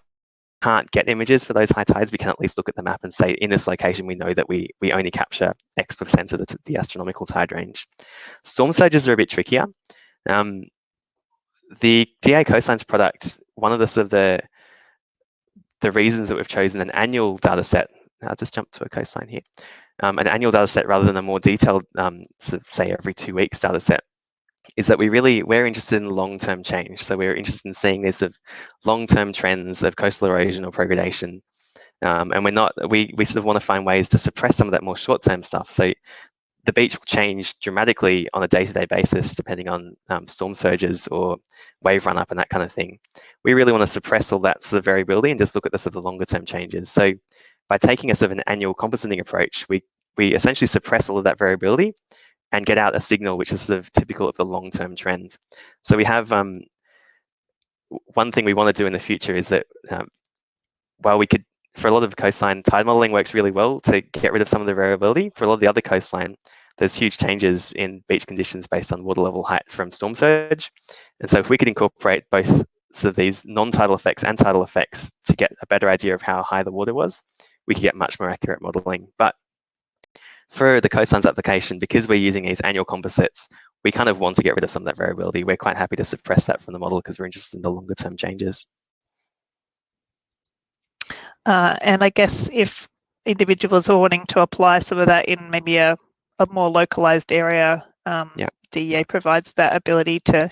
can't get images for those high tides, we can at least look at the map and say, in this location, we know that we, we only capture X percent of the, the astronomical tide range. Storm surges are a bit trickier. Um, the DEA Coastlines product, one of the sort of the, the reasons that we've chosen an annual data set, I'll just jump to a coastline here, um, an annual data set rather than a more detailed, um, sort of say every two weeks data set, is that we really, we're interested in long-term change. So we're interested in seeing this of long-term trends of coastal erosion or progradation. Um, and we're not, we, we sort of want to find ways to suppress some of that more short-term stuff. So the beach will change dramatically on a day-to-day -day basis, depending on um, storm surges or wave run-up and that kind of thing. We really want to suppress all that sort of variability and just look at the sort of longer-term changes. So by taking a sort of an annual compositing approach, we, we essentially suppress all of that variability and get out a signal which is sort of typical of the long-term trend. So we have um, one thing we want to do in the future is that um, while we could, for a lot of coastline, tide modeling works really well to get rid of some of the variability. For a lot of the other coastline, there's huge changes in beach conditions based on water level height from storm surge. And so if we could incorporate both sort of these non-tidal effects and tidal effects to get a better idea of how high the water was, we could get much more accurate modeling. But for the coastlines application, because we're using these annual composites, we kind of want to get rid of some of that variability. We're quite happy to suppress that from the model because we're interested in the longer term changes. Uh, and I guess if individuals are wanting to apply some of that in maybe a, a more localized area, um, yeah. DEA provides that ability to,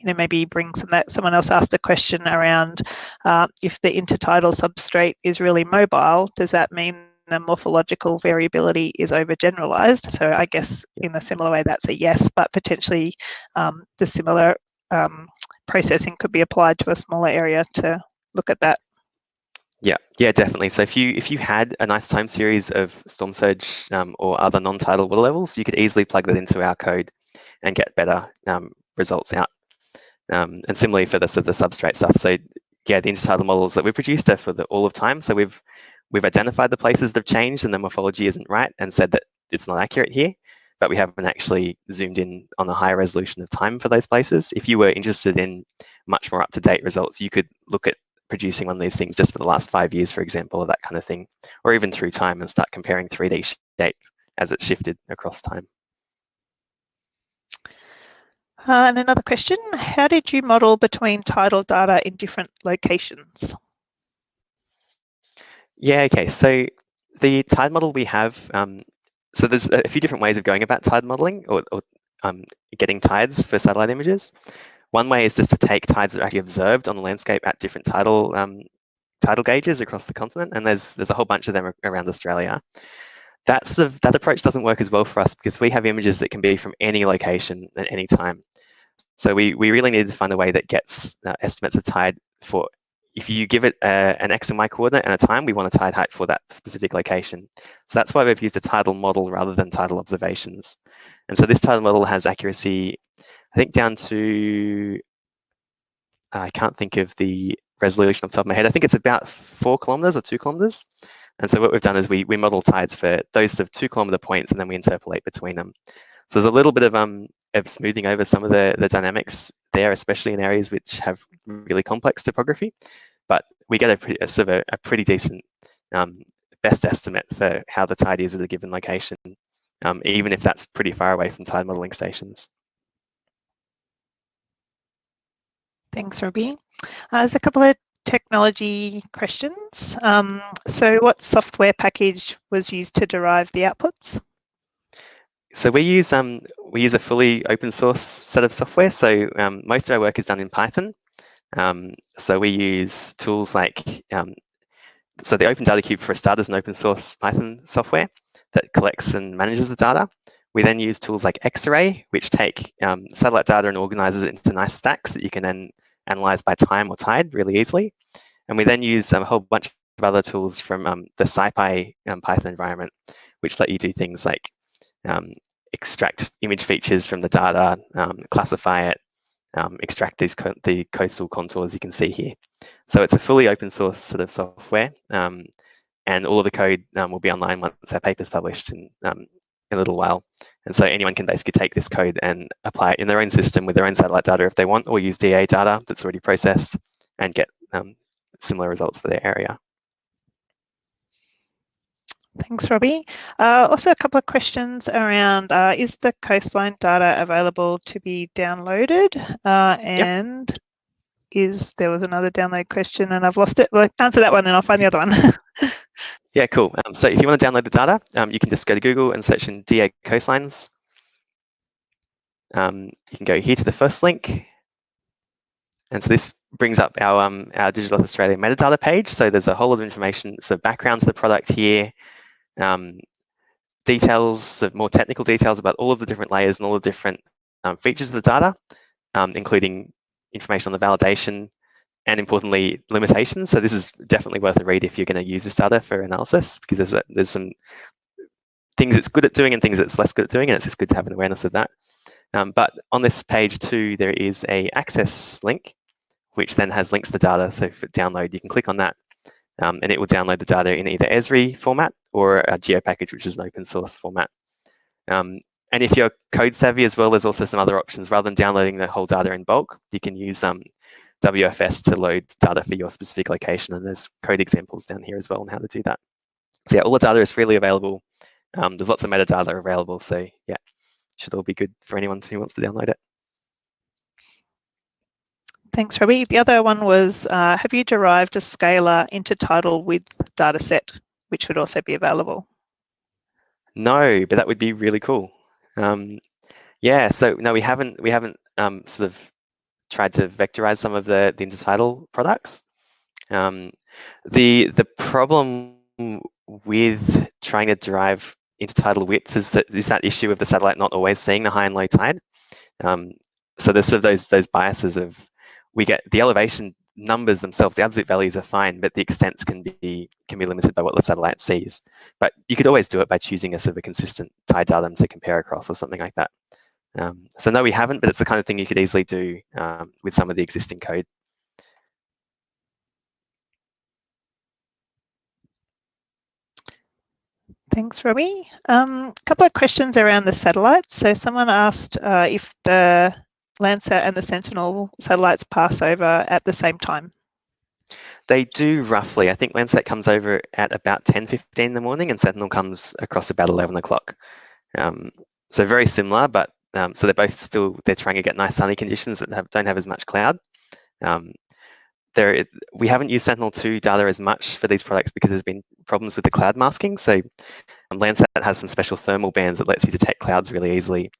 you know, maybe bring some that. Someone else asked a question around uh, if the intertidal substrate is really mobile, does that mean the morphological variability is overgeneralized. So I guess in a similar way, that's a yes, but potentially um, the similar um, processing could be applied to a smaller area to look at that. Yeah, yeah, definitely. So if you if you had a nice time series of storm surge um, or other non-tidal water levels, you could easily plug that into our code and get better um, results out. Um, and similarly for the, the substrate stuff. So yeah, the intertidal models that we've produced are for the all of time. So we've we've identified the places that have changed and the morphology isn't right and said that it's not accurate here, but we haven't actually zoomed in on a higher resolution of time for those places. If you were interested in much more up-to-date results, you could look at producing one of these things just for the last five years, for example, or that kind of thing, or even through time and start comparing 3D shape as it shifted across time. Uh, and another question, how did you model between tidal data in different locations? Yeah, okay. So the tide model we have, um, so there's a few different ways of going about tide modeling or, or um, getting tides for satellite images. One way is just to take tides that are actually observed on the landscape at different tidal um, tidal gauges across the continent, and there's there's a whole bunch of them around Australia. That's the, that approach doesn't work as well for us because we have images that can be from any location at any time. So we, we really need to find a way that gets uh, estimates of tide for if you give it a, an X and Y coordinate and a time, we want a tide height for that specific location. So that's why we've used a tidal model rather than tidal observations. And so this tidal model has accuracy, I think down to, I can't think of the resolution off the top of my head. I think it's about four kilometers or two kilometers. And so what we've done is we, we model tides for those of two kilometer points and then we interpolate between them. So there's a little bit of um of smoothing over some of the, the dynamics there, especially in areas which have really complex topography but we get a, pretty, a sort of a, a pretty decent um, best estimate for how the tide is at a given location, um, even if that's pretty far away from tide modeling stations. Thanks, Robbie. Uh, there's a couple of technology questions. Um, so what software package was used to derive the outputs? So we use um, we use a fully open source set of software. So um, most of our work is done in Python. Um, so we use tools like, um, so the Open Data Cube for a start is an open source Python software that collects and manages the data. We then use tools like Xarray, which take um, satellite data and organizes it into nice stacks that you can then analyze by time or tide really easily. And we then use um, a whole bunch of other tools from um, the SciPy um, Python environment, which let you do things like extract image features from the data, classify it, um, extract these co the coastal contours you can see here. So it's a fully open source sort of software, um, and all of the code um, will be online once our paper is published um, in a little while. And so anyone can basically take this code and apply it in their own system with their own satellite data if they want, or use DEA data that's already processed and get um, similar results for their area. Thanks, Robbie. Uh, also, a couple of questions around, uh, is the coastline data available to be downloaded? Uh, and yep. is, there was another download question and I've lost it. Well, answer that one and I'll find the other one. yeah, cool. Um, so if you want to download the data, um, you can just go to Google and search in DEA coastlines. Um, you can go here to the first link. And so this brings up our, um, our Digital Earth Australia metadata page. So there's a whole lot of information, so background to the product here, um, details, more technical details about all of the different layers and all the different um, features of the data, including information on the validation and importantly, limitations. So this is definitely worth a read if you're going to use this data for analysis because there's, a, there's some things it's good at doing and things it's less good at doing, and it's just good to have an awareness of that. Um, but on this page too, there is a access link, which then has links to the data. So for download, you can click on that um, and it will download the data in either Esri format or a GeoPackage, which is an open source format. Um, and if you're code savvy as well, there's also some other options. Rather than downloading the whole data in bulk, you can use um, WFS to load data for your specific location. And there's code examples down here as well on how to do that. So yeah, all the data is freely available. Um, there's lots of metadata available. So yeah, should all be good for anyone who wants to download it. Thanks, Robbie. The other one was, uh, have you derived a scalar intertidal with dataset, which would also be available? No, but that would be really cool. Um, yeah, so no, we haven't we haven't um, sort of tried to vectorize some of the the intertidal products. Um, the the problem with trying to derive intertidal widths is that is that issue of the satellite not always seeing the high and low tide. Um, so there's sort of those those biases of we get the elevation numbers themselves, the absolute values are fine, but the extents can be can be limited by what the satellite sees. But you could always do it by choosing a sort of a consistent tide datum to compare across or something like that. Um, so no, we haven't, but it's the kind of thing you could easily do um, with some of the existing code. Thanks, Robbie. A um, couple of questions around the satellites. So someone asked uh, if the Landsat and the Sentinel satellites pass over at the same time? They do roughly. I think Landsat comes over at about 10.15 in the morning and Sentinel comes across about 11 o'clock. Um, so very similar, but um, so they're both still, they're trying to get nice sunny conditions that have, don't have as much cloud. Um, there, we haven't used Sentinel-2 data as much for these products because there's been problems with the cloud masking. So um, Landsat has some special thermal bands that lets you detect clouds really easily.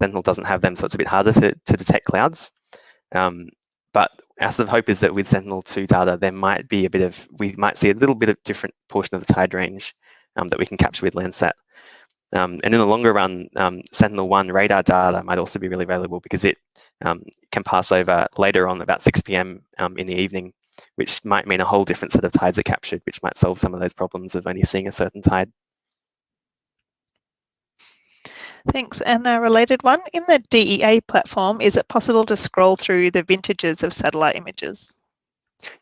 Sentinel doesn't have them, so it's a bit harder to, to detect clouds. Um, but our sort of hope is that with Sentinel-2 data, there might be a bit of, we might see a little bit of different portion of the tide range um, that we can capture with Landsat. Um, and in the longer run, um, Sentinel-1 radar data might also be really valuable because it um, can pass over later on about 6 p.m. Um, in the evening, which might mean a whole different set of tides are captured, which might solve some of those problems of only seeing a certain tide. Thanks. And a related one, in the DEA platform, is it possible to scroll through the vintages of satellite images?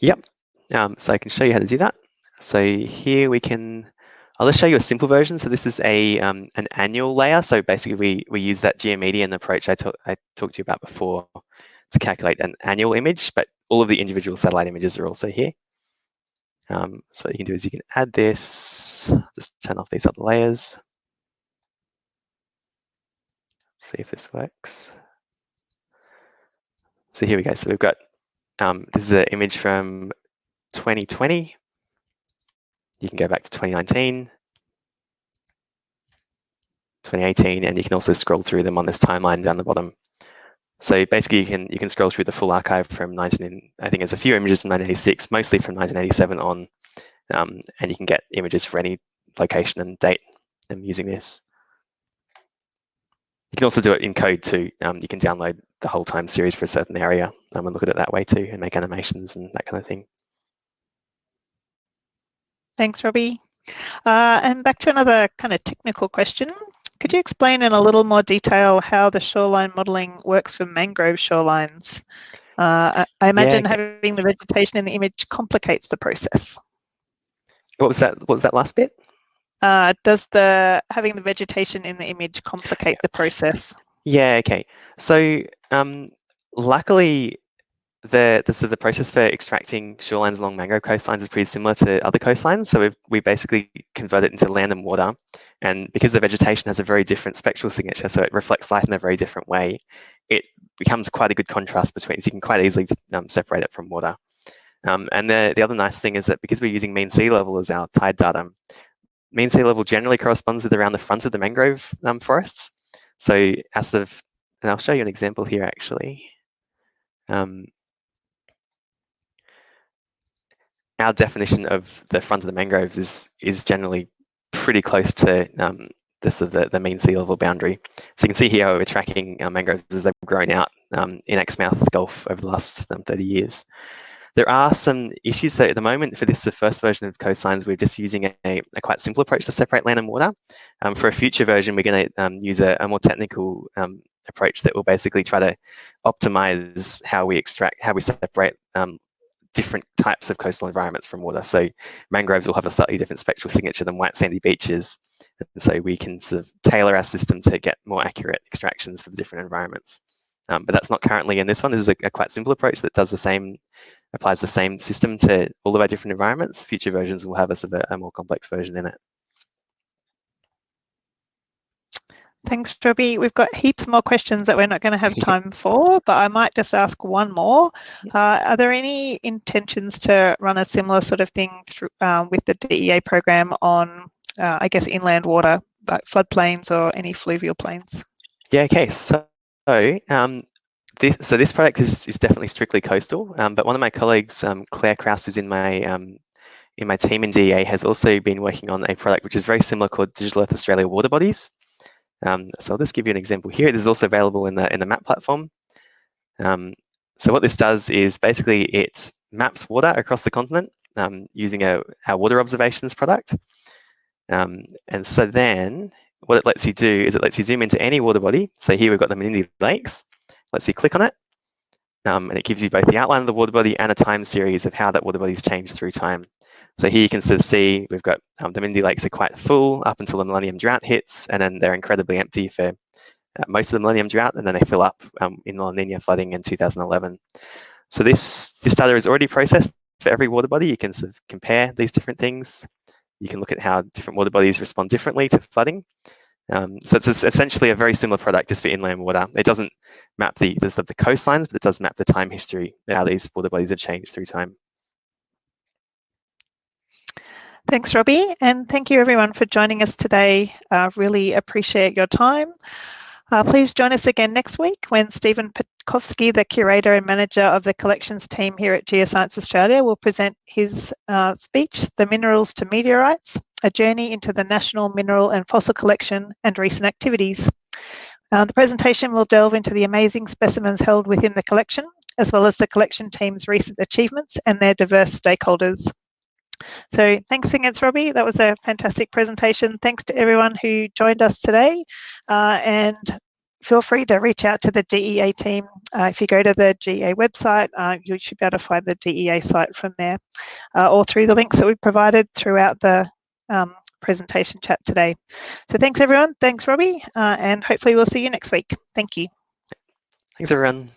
Yep. Um, so I can show you how to do that. So here we can, I'll just show you a simple version. So this is a um, an annual layer. So basically we, we use that geomedian approach I, talk, I talked to you about before to calculate an annual image, but all of the individual satellite images are also here. Um, so what you can do is you can add this, just turn off these other layers see if this works. So here we go. So we've got, um, this is an image from 2020. You can go back to 2019, 2018, and you can also scroll through them on this timeline down the bottom. So basically, you can you can scroll through the full archive from 19. I think there's a few images from 1986, mostly from 1987 on, um, and you can get images for any location and date um, using this. You can also do it in code too. Um, you can download the whole time series for a certain area um, and look at it that way too and make animations and that kind of thing. Thanks, Robbie. Uh, and back to another kind of technical question. Could you explain in a little more detail how the shoreline modelling works for mangrove shorelines? Uh, I imagine yeah, okay. having the vegetation in the image complicates the process. What was that? What was that last bit? Uh, does the having the vegetation in the image complicate the process? Yeah. Okay. So um, luckily, the, the, so the process for extracting shorelines along mangrove coastlines is pretty similar to other coastlines. So we've, we basically convert it into land and water. And because the vegetation has a very different spectral signature, so it reflects light in a very different way, it becomes quite a good contrast between, so you can quite easily um, separate it from water. Um, and the, the other nice thing is that because we're using mean sea level as our tide data, mean sea level generally corresponds with around the front of the mangrove um, forests. So as of, and I'll show you an example here actually. Um, our definition of the front of the mangroves is is generally pretty close to um, this of the, the mean sea level boundary. So you can see here we're tracking our mangroves as they've grown out um, in Exmouth Gulf over the last um, 30 years. There are some issues. So at the moment, for this, the first version of coastlines, we're just using a, a quite simple approach to separate land and water. Um, for a future version, we're going to um, use a, a, more technical um, approach that will basically try to optimize how we extract, how we separate um, different types of coastal environments from water. So mangroves will have a slightly different spectral signature than white sandy beaches. And so we can sort of tailor our system to get more accurate extractions for the different environments. Um, but that's not currently in this one. This is a, a, quite simple approach that does the same, applies the same system to all of our different environments. Future versions will have a, sort of a, a more complex version in it. Thanks, Robbie. We've got heaps more questions that we're not going to have time for, but I might just ask one more. Uh, are there any intentions to run a similar sort of thing through, um, with the DEA program on, uh, I guess, inland water, like floodplains or any fluvial plains? Yeah, okay. So, um, this, so this product is, is definitely strictly coastal, um, but one of my colleagues, um, Claire Krause, is in my um, in my team in DEA, has also been working on a product which is very similar called Digital Earth Australia Water Bodies. Um, so I'll just give you an example here. This is also available in the, in the map platform. Um, so what this does is basically it maps water across the continent um, using a, our water observations product. Um, and so then what it lets you do is it lets you zoom into any water body. So here we've got the Menindee Lakes. Lets you click on it. Um, and it gives you both the outline of the water body and a time series of how that water body's changed through time. So here you can sort of see we've got um, the Menindee Lakes are quite full up until the Millennium Drought hits, and then they're incredibly empty for uh, most of the Millennium Drought, and then they fill up um, in La Nina flooding in 2011. So this, this data is already processed for every water body. You can sort of compare these different things. You can look at how different water bodies respond differently to flooding. Um, so it's essentially a very similar product just for inland water. It doesn't map the, the, the coastlines, but it does map the time history, how these water bodies have changed through time. Thanks, Robbie, and thank you everyone for joining us today. Uh, really appreciate your time. Uh, please join us again next week when Stephen Petkowski, the curator and manager of the collections team here at Geoscience Australia, will present his uh, speech, The Minerals to Meteorites, a journey into the National Mineral and Fossil Collection and recent activities. Uh, the presentation will delve into the amazing specimens held within the collection, as well as the collection team's recent achievements and their diverse stakeholders. So thanks again, Robbie. That was a fantastic presentation. Thanks to everyone who joined us today. Uh, and feel free to reach out to the DEA team. Uh, if you go to the GA website, uh, you should be able to find the DEA site from there uh, or through the links that we provided throughout the um, presentation chat today. So thanks everyone. Thanks Robbie. Uh, and hopefully we'll see you next week. Thank you. Thanks everyone.